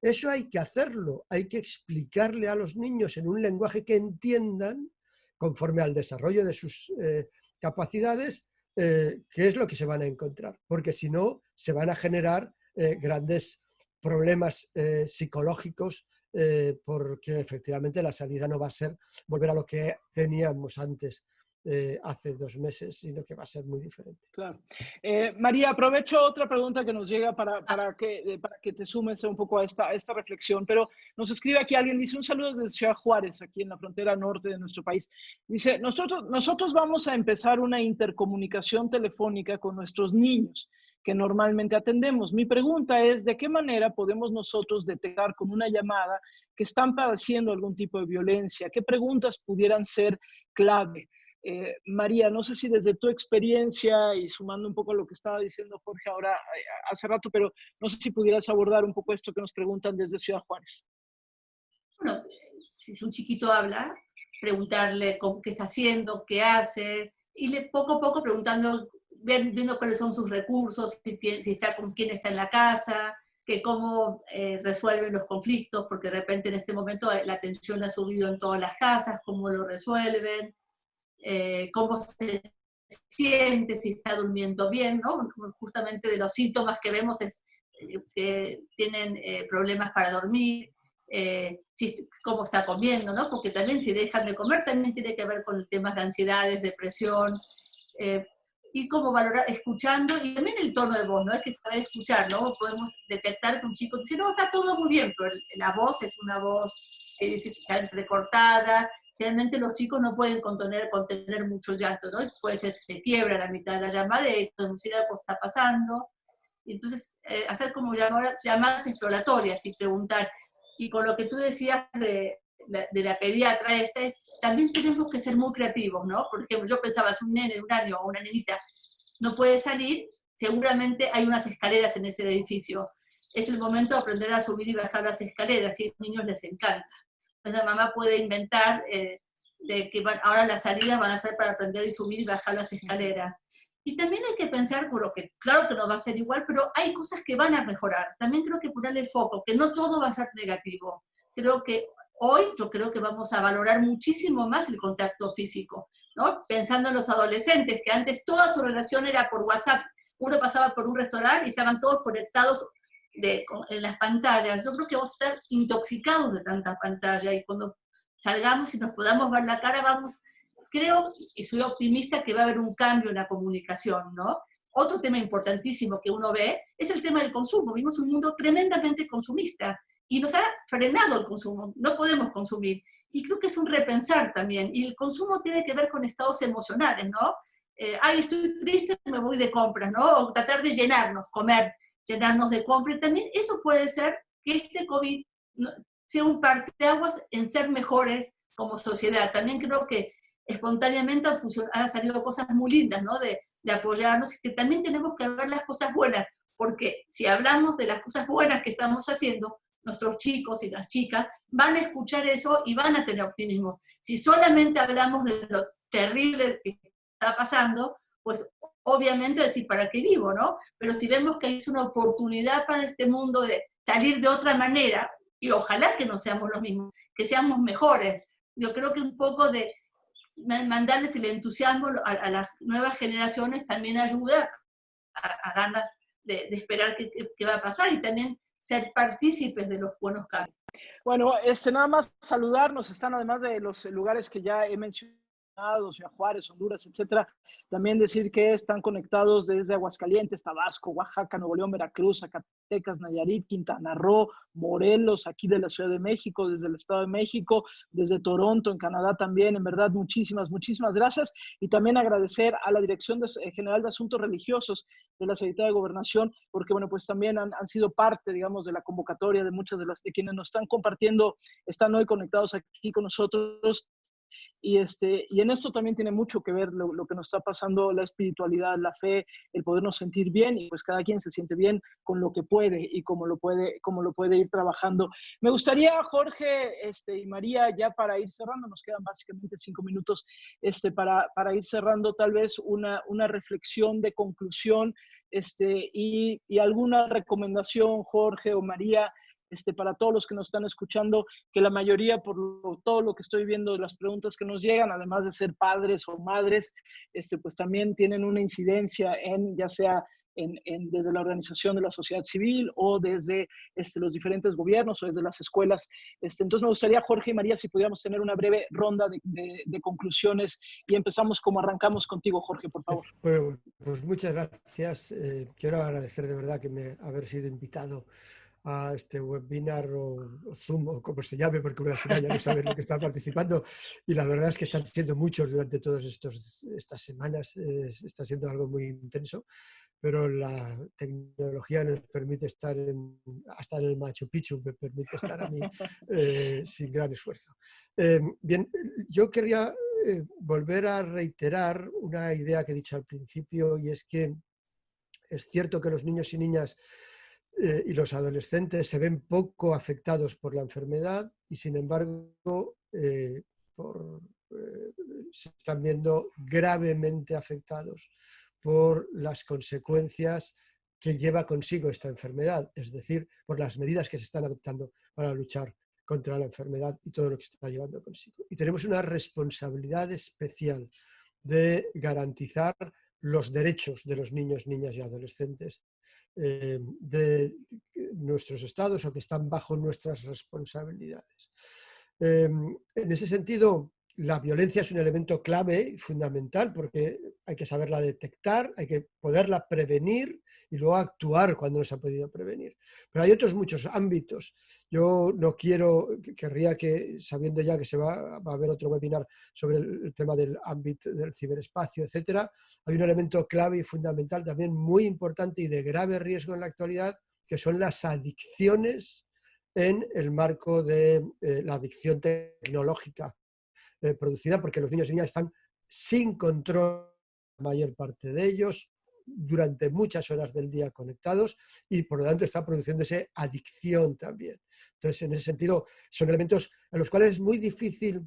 Eso hay que hacerlo, hay que explicarle a los niños en un lenguaje que entiendan, conforme al desarrollo de sus eh, capacidades, eh, qué es lo que se van a encontrar, porque si no, se van a generar eh, grandes problemas psicológicos eh, porque efectivamente la salida no va a ser volver a lo que teníamos antes eh, hace dos meses, sino que va a ser muy diferente. Claro. Eh, María, aprovecho otra pregunta que nos llega para, para, que, para que te sumes un poco a esta, a esta reflexión, pero nos escribe aquí alguien, dice un saludo desde Ciudad Juárez, aquí en la frontera norte de nuestro país. Dice, nosotros, nosotros vamos a empezar una intercomunicación telefónica con nuestros niños que normalmente atendemos. Mi pregunta es, ¿de qué manera podemos nosotros detectar con una llamada que están padeciendo algún tipo de violencia? ¿Qué preguntas pudieran ser clave? Eh, María, no sé si desde tu experiencia y sumando un poco a lo que estaba diciendo Jorge ahora eh, hace rato, pero no sé si pudieras abordar un poco esto que nos preguntan desde Ciudad Juárez. Bueno, si un chiquito habla, preguntarle qué está haciendo, qué hace, y le, poco a poco preguntando, viendo cuáles son sus recursos, si, está con quién está en la casa, que cómo eh, resuelven los conflictos, porque de repente en este momento la tensión ha subido en todas las casas, cómo lo resuelven, eh, cómo se siente, si está durmiendo bien, ¿no? Justamente de los síntomas que vemos es eh, que tienen problemas para dormir, cómo está comiendo, ¿no? Porque también si dejan de comer también tiene que ver con temas de ansiedades, depresión, y cómo valorar, escuchando, y también el tono de voz, ¿no? Es que saber escuchar, ¿no? Podemos detectar que un chico dice, no, está todo muy bien, pero la voz es una voz que está entrecortada, realmente los chicos no pueden contener, contener mucho llanto, ¿no? Puede ser que se quiebra la mitad de la llamada y decir algo está pasando. Entonces, eh, hacer como llamadas, llamadas exploratorias y preguntar. Y con lo que tú decías de, de la pediatra esta es, también tenemos que ser muy creativos, ¿no? Porque yo pensaba, si un nene de un año o una nenita no puede salir, seguramente hay unas escaleras en ese edificio. Es el momento de aprender a subir y bajar las escaleras, y a los niños les encanta. Entonces la mamá puede inventar eh, de que ahora las salidas van a ser para aprender a subir y bajar las escaleras. Y también hay que pensar, por lo que claro que no va a ser igual, pero hay cosas que van a mejorar. También creo que ponerle foco, que no todo va a ser negativo. Creo que Hoy yo creo que vamos a valorar muchísimo más el contacto físico, ¿no? Pensando en los adolescentes, que antes toda su relación era por WhatsApp. Uno pasaba por un restaurante y estaban todos conectados de, en las pantallas. Yo creo que vamos a estar intoxicados de tanta pantalla y cuando salgamos y nos podamos ver la cara, vamos, creo y soy optimista que va a haber un cambio en la comunicación. Otro tema importantísimo que uno ve es el tema del consumo. Vivimos un mundo tremendamente consumista y nos ha frenado el consumo, no podemos consumir. Y creo que es un repensar también, y el consumo tiene que ver con estados emocionales, ¿no? Eh, ay, estoy triste, me voy de compras, ¿no? O tratar de llenarnos, comer, llenarnos de compras. También eso puede ser que este COVID sea un parteaguas en ser mejores como sociedad. También creo que espontáneamente han, salido cosas muy lindas, ¿no? De, de apoyarnos y que también tenemos que ver las cosas buenas, porque si hablamos de las cosas buenas que estamos haciendo, nuestros chicos y las chicas van a escuchar eso y van a tener optimismo. Si solamente hablamos de lo terrible que está pasando, pues obviamente decir, ¿para qué vivo? ¿no? Pero si vemos que es una oportunidad para este mundo de salir de otra manera, y ojalá que no seamos los mismos, que seamos mejores. Yo creo que un poco de mandarles el entusiasmo a, las nuevas generaciones también ayuda a, ganas de, esperar qué, qué va a pasar y también ser partícipes de los buenos cambios. Bueno, este, nada más saludarnos, están además de los lugares que ya he mencionado Ciudad Juárez, Honduras, etcétera. También decir que están conectados desde Aguascalientes, Tabasco, Oaxaca, Nuevo León, Veracruz, Zacatecas, Nayarit, Quintana Roo, Morelos, aquí de la Ciudad de México, desde el Estado de México, desde Toronto, en Canadá también. En verdad, muchísimas, muchísimas gracias. Y también agradecer a la Dirección General de Asuntos Religiosos de la Secretaría de Gobernación, porque, bueno, pues también han, han sido parte, digamos, de la convocatoria de muchas de las de quienes nos están compartiendo, están hoy conectados aquí con nosotros y, este, y en esto también tiene mucho que ver lo, que nos está pasando, la espiritualidad, la fe, el podernos sentir bien y pues cada quien se siente bien con lo que puede y como lo puede, como lo puede ir trabajando. Me gustaría, Jorge este, y María, ya para ir cerrando, nos quedan básicamente cinco minutos este, para, para ir cerrando tal vez una, una reflexión de conclusión este, y, y alguna recomendación, Jorge o María, este, para todos los que nos están escuchando, que la mayoría, por todo lo que estoy viendo las preguntas que nos llegan, además de ser padres o madres, este, pues también tienen una incidencia en, ya sea desde la organización de la sociedad civil o desde este, los diferentes gobiernos o desde las escuelas. Entonces me gustaría, Jorge y María, si pudiéramos tener una breve ronda de, conclusiones y empezamos como arrancamos contigo, Jorge, por favor. Pues muchas gracias. Eh, quiero agradecer de verdad que me haber sido invitado a este webinar o, Zoom o como se llame, porque al final ya no saben lo que están participando. Y la verdad es que están siendo muchos durante todas estas semanas, está siendo algo muy intenso. pero la tecnología nos permite estar en, hasta en el Machu Picchu, me permite estar a mí eh, sin gran esfuerzo. Eh, bien, yo quería eh, volver a reiterar una idea que he dicho al principio y es que es cierto que los niños y niñas y los adolescentes se ven poco afectados por la enfermedad y sin embargo se están viendo gravemente afectados por las consecuencias que lleva consigo esta enfermedad, es decir, por las medidas que se están adoptando para luchar contra la enfermedad y todo lo que está llevando consigo. Y tenemos una responsabilidad especial de garantizar los derechos de los niños, niñas y adolescentes eh, de nuestros estados o que están bajo nuestras responsabilidades. Eh, en ese sentido, la violencia es un elemento clave y fundamental porque hay que saberla detectar, hay que poderla prevenir y luego actuar cuando no se ha podido prevenir. Pero hay otros muchos ámbitos. Yo no quiero, querría que, sabiendo ya que se va, a haber otro webinar sobre el, tema del ámbito del ciberespacio, etcétera, hay un elemento clave y fundamental también muy importante y de grave riesgo en la actualidad, que son las adicciones en el marco de eh, la adicción tecnológica eh, producida porque los niños y niñas están sin control, la mayor parte de ellos, durante muchas horas del día conectados y por lo tanto está produciéndose adicción también. Entonces, en ese sentido, son elementos en los cuales es muy difícil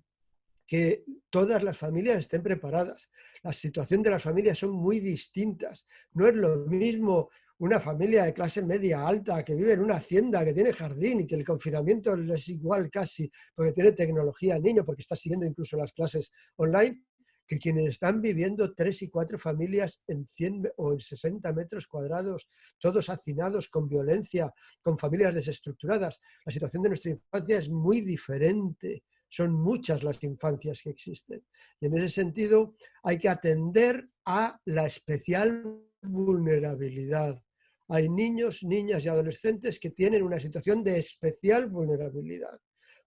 que todas las familias estén preparadas. La situación de las familias son muy distintas. No es lo mismo una familia de clase media alta que vive en una hacienda, que tiene jardín y que el confinamiento es igual casi, porque tiene tecnología al niño, porque está siguiendo incluso las clases online, que quienes están viviendo tres y cuatro familias en 100 o en 60 metros cuadrados, todos hacinados con violencia, con familias desestructuradas. La situación de nuestra infancia es muy diferente. Son muchas las infancias que existen. Y en ese sentido hay que atender a la especial vulnerabilidad hay niños, niñas y adolescentes que tienen una situación de especial vulnerabilidad,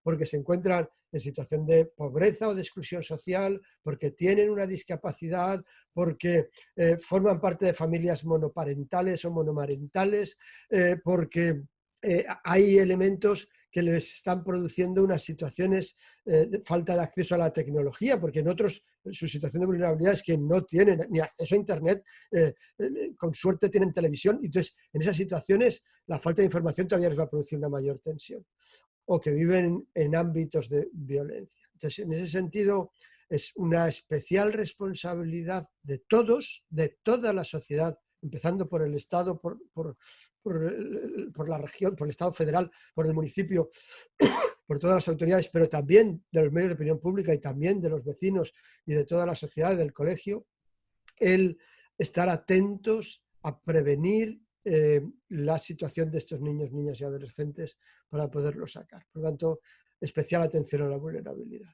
porque se encuentran en situación de pobreza o de exclusión social, porque tienen una discapacidad, porque eh, forman parte de familias monoparentales o monomarentales, eh, porque eh, hay elementos que les están produciendo unas situaciones de falta de acceso a la tecnología, porque en otros su situación de vulnerabilidad es que no tienen ni acceso a Internet, con suerte tienen televisión, y entonces en esas situaciones la falta de información todavía les va a producir una mayor tensión, o que viven en ámbitos de violencia. Entonces, en ese sentido, es una especial responsabilidad de todos, de toda la sociedad, empezando por el Estado, por, por, por, la región, por el Estado federal, por el municipio, por todas las autoridades, pero también de los medios de opinión pública y también de los vecinos y de toda la sociedad, del colegio, el estar atentos a prevenir eh, la situación de estos niños, niñas y adolescentes para poderlos sacar. Por lo tanto, especial atención a la vulnerabilidad.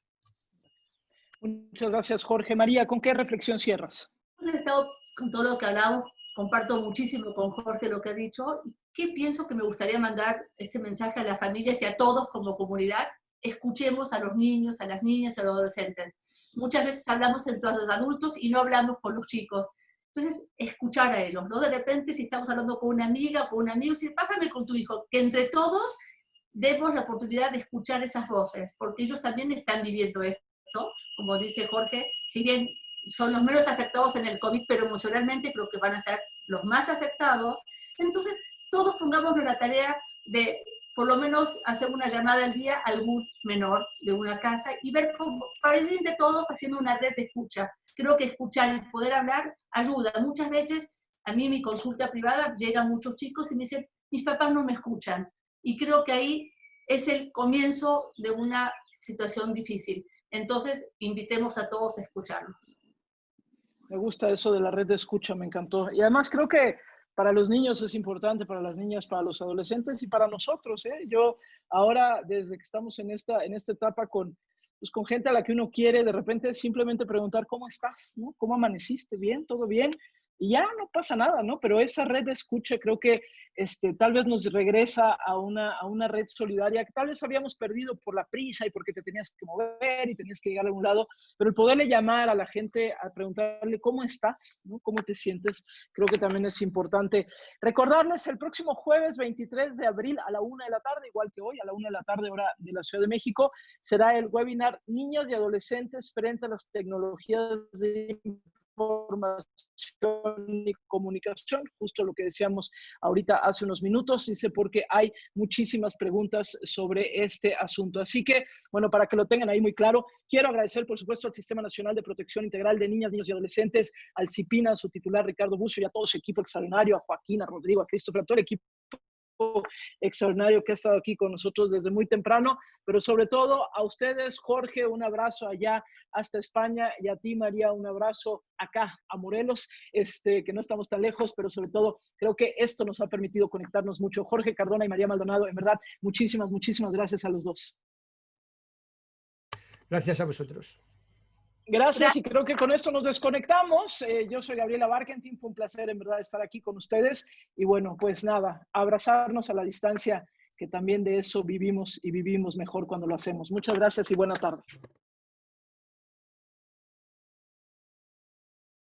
Muchas gracias, Jorge. María, ¿con qué reflexión cierras? He estado con todo lo que hablamos comparto muchísimo con Jorge lo que ha dicho. ¿Y qué pienso que me gustaría mandar este mensaje a las familias y a todos como comunidad? Escuchemos a los niños, a las niñas, a los adolescentes. Muchas veces hablamos entre los adultos y no hablamos con los chicos. Entonces, escuchar a ellos, ¿no? De repente, si estamos hablando con una amiga, con un amigo, si pásame con tu hijo, que entre todos demos la oportunidad de escuchar esas voces, porque ellos también están viviendo esto, como dice Jorge, si bien son los menos afectados en el COVID, pero emocionalmente creo que van a ser los más afectados. Entonces, todos pongamos la tarea de por lo menos hacer una llamada al día a algún menor de una casa y ver cómo, para ir de todos haciendo una red de escucha. Creo que escuchar y poder hablar ayuda. Muchas veces, a mí en mi consulta privada llegan muchos chicos y me dicen, mis papás no me escuchan. Y creo que ahí es el comienzo de una situación difícil. Entonces, invitemos a todos a escucharnos. Me gusta eso de la red de escucha, me encantó. Y además creo que para los niños es importante, para las niñas, para los adolescentes y para nosotros. ¿eh? Yo ahora, desde que estamos en esta, en esta etapa con, pues, con gente a la que uno quiere, de repente simplemente preguntar cómo estás, ¿no? ¿Cómo amaneciste? ¿Bien? ¿Todo bien? Y ya no pasa nada, ¿no? Pero esa red de escucha creo que este, tal vez nos regresa a una, a una red solidaria que tal vez habíamos perdido por la prisa y porque te tenías que mover y tenías que llegar a algún lado, pero el poderle llamar a la gente a preguntarle cómo estás, ¿no? cómo te sientes, creo que también es importante. Recordarles el próximo jueves 23 de abril a la una de la tarde, igual que hoy, a la una de la tarde hora de la Ciudad de México, será el webinar Niños y Adolescentes frente a las tecnologías de información y comunicación, justo lo que decíamos ahorita hace unos minutos, dice porque hay muchísimas preguntas sobre este asunto. Así que, bueno, para que lo tengan ahí muy claro, quiero agradecer, por supuesto, al Sistema Nacional de Protección Integral de Niñas, Niños y Adolescentes, al CIPINA, a su titular Ricardo Bucio y a todo su equipo extraordinario, a Joaquín, a Rodrigo, a Christopher, a todo el equipo extraordinario que ha estado aquí con nosotros desde muy temprano, pero sobre todo a ustedes, Jorge, un abrazo allá hasta España y a ti, María, un abrazo acá a Morelos, este, que no estamos tan lejos, pero sobre todo creo que esto nos ha permitido conectarnos mucho. Jorge Cardona y María Maldonado, en verdad, muchísimas, muchísimas gracias a los dos. Gracias a vosotros. Gracias y creo que con esto nos desconectamos. Eh, yo soy Gabriela Barkentin, fue un placer en verdad estar aquí con ustedes y bueno, pues nada, abrazarnos a la distancia, que también de eso vivimos y vivimos mejor cuando lo hacemos. Muchas gracias y buena tarde.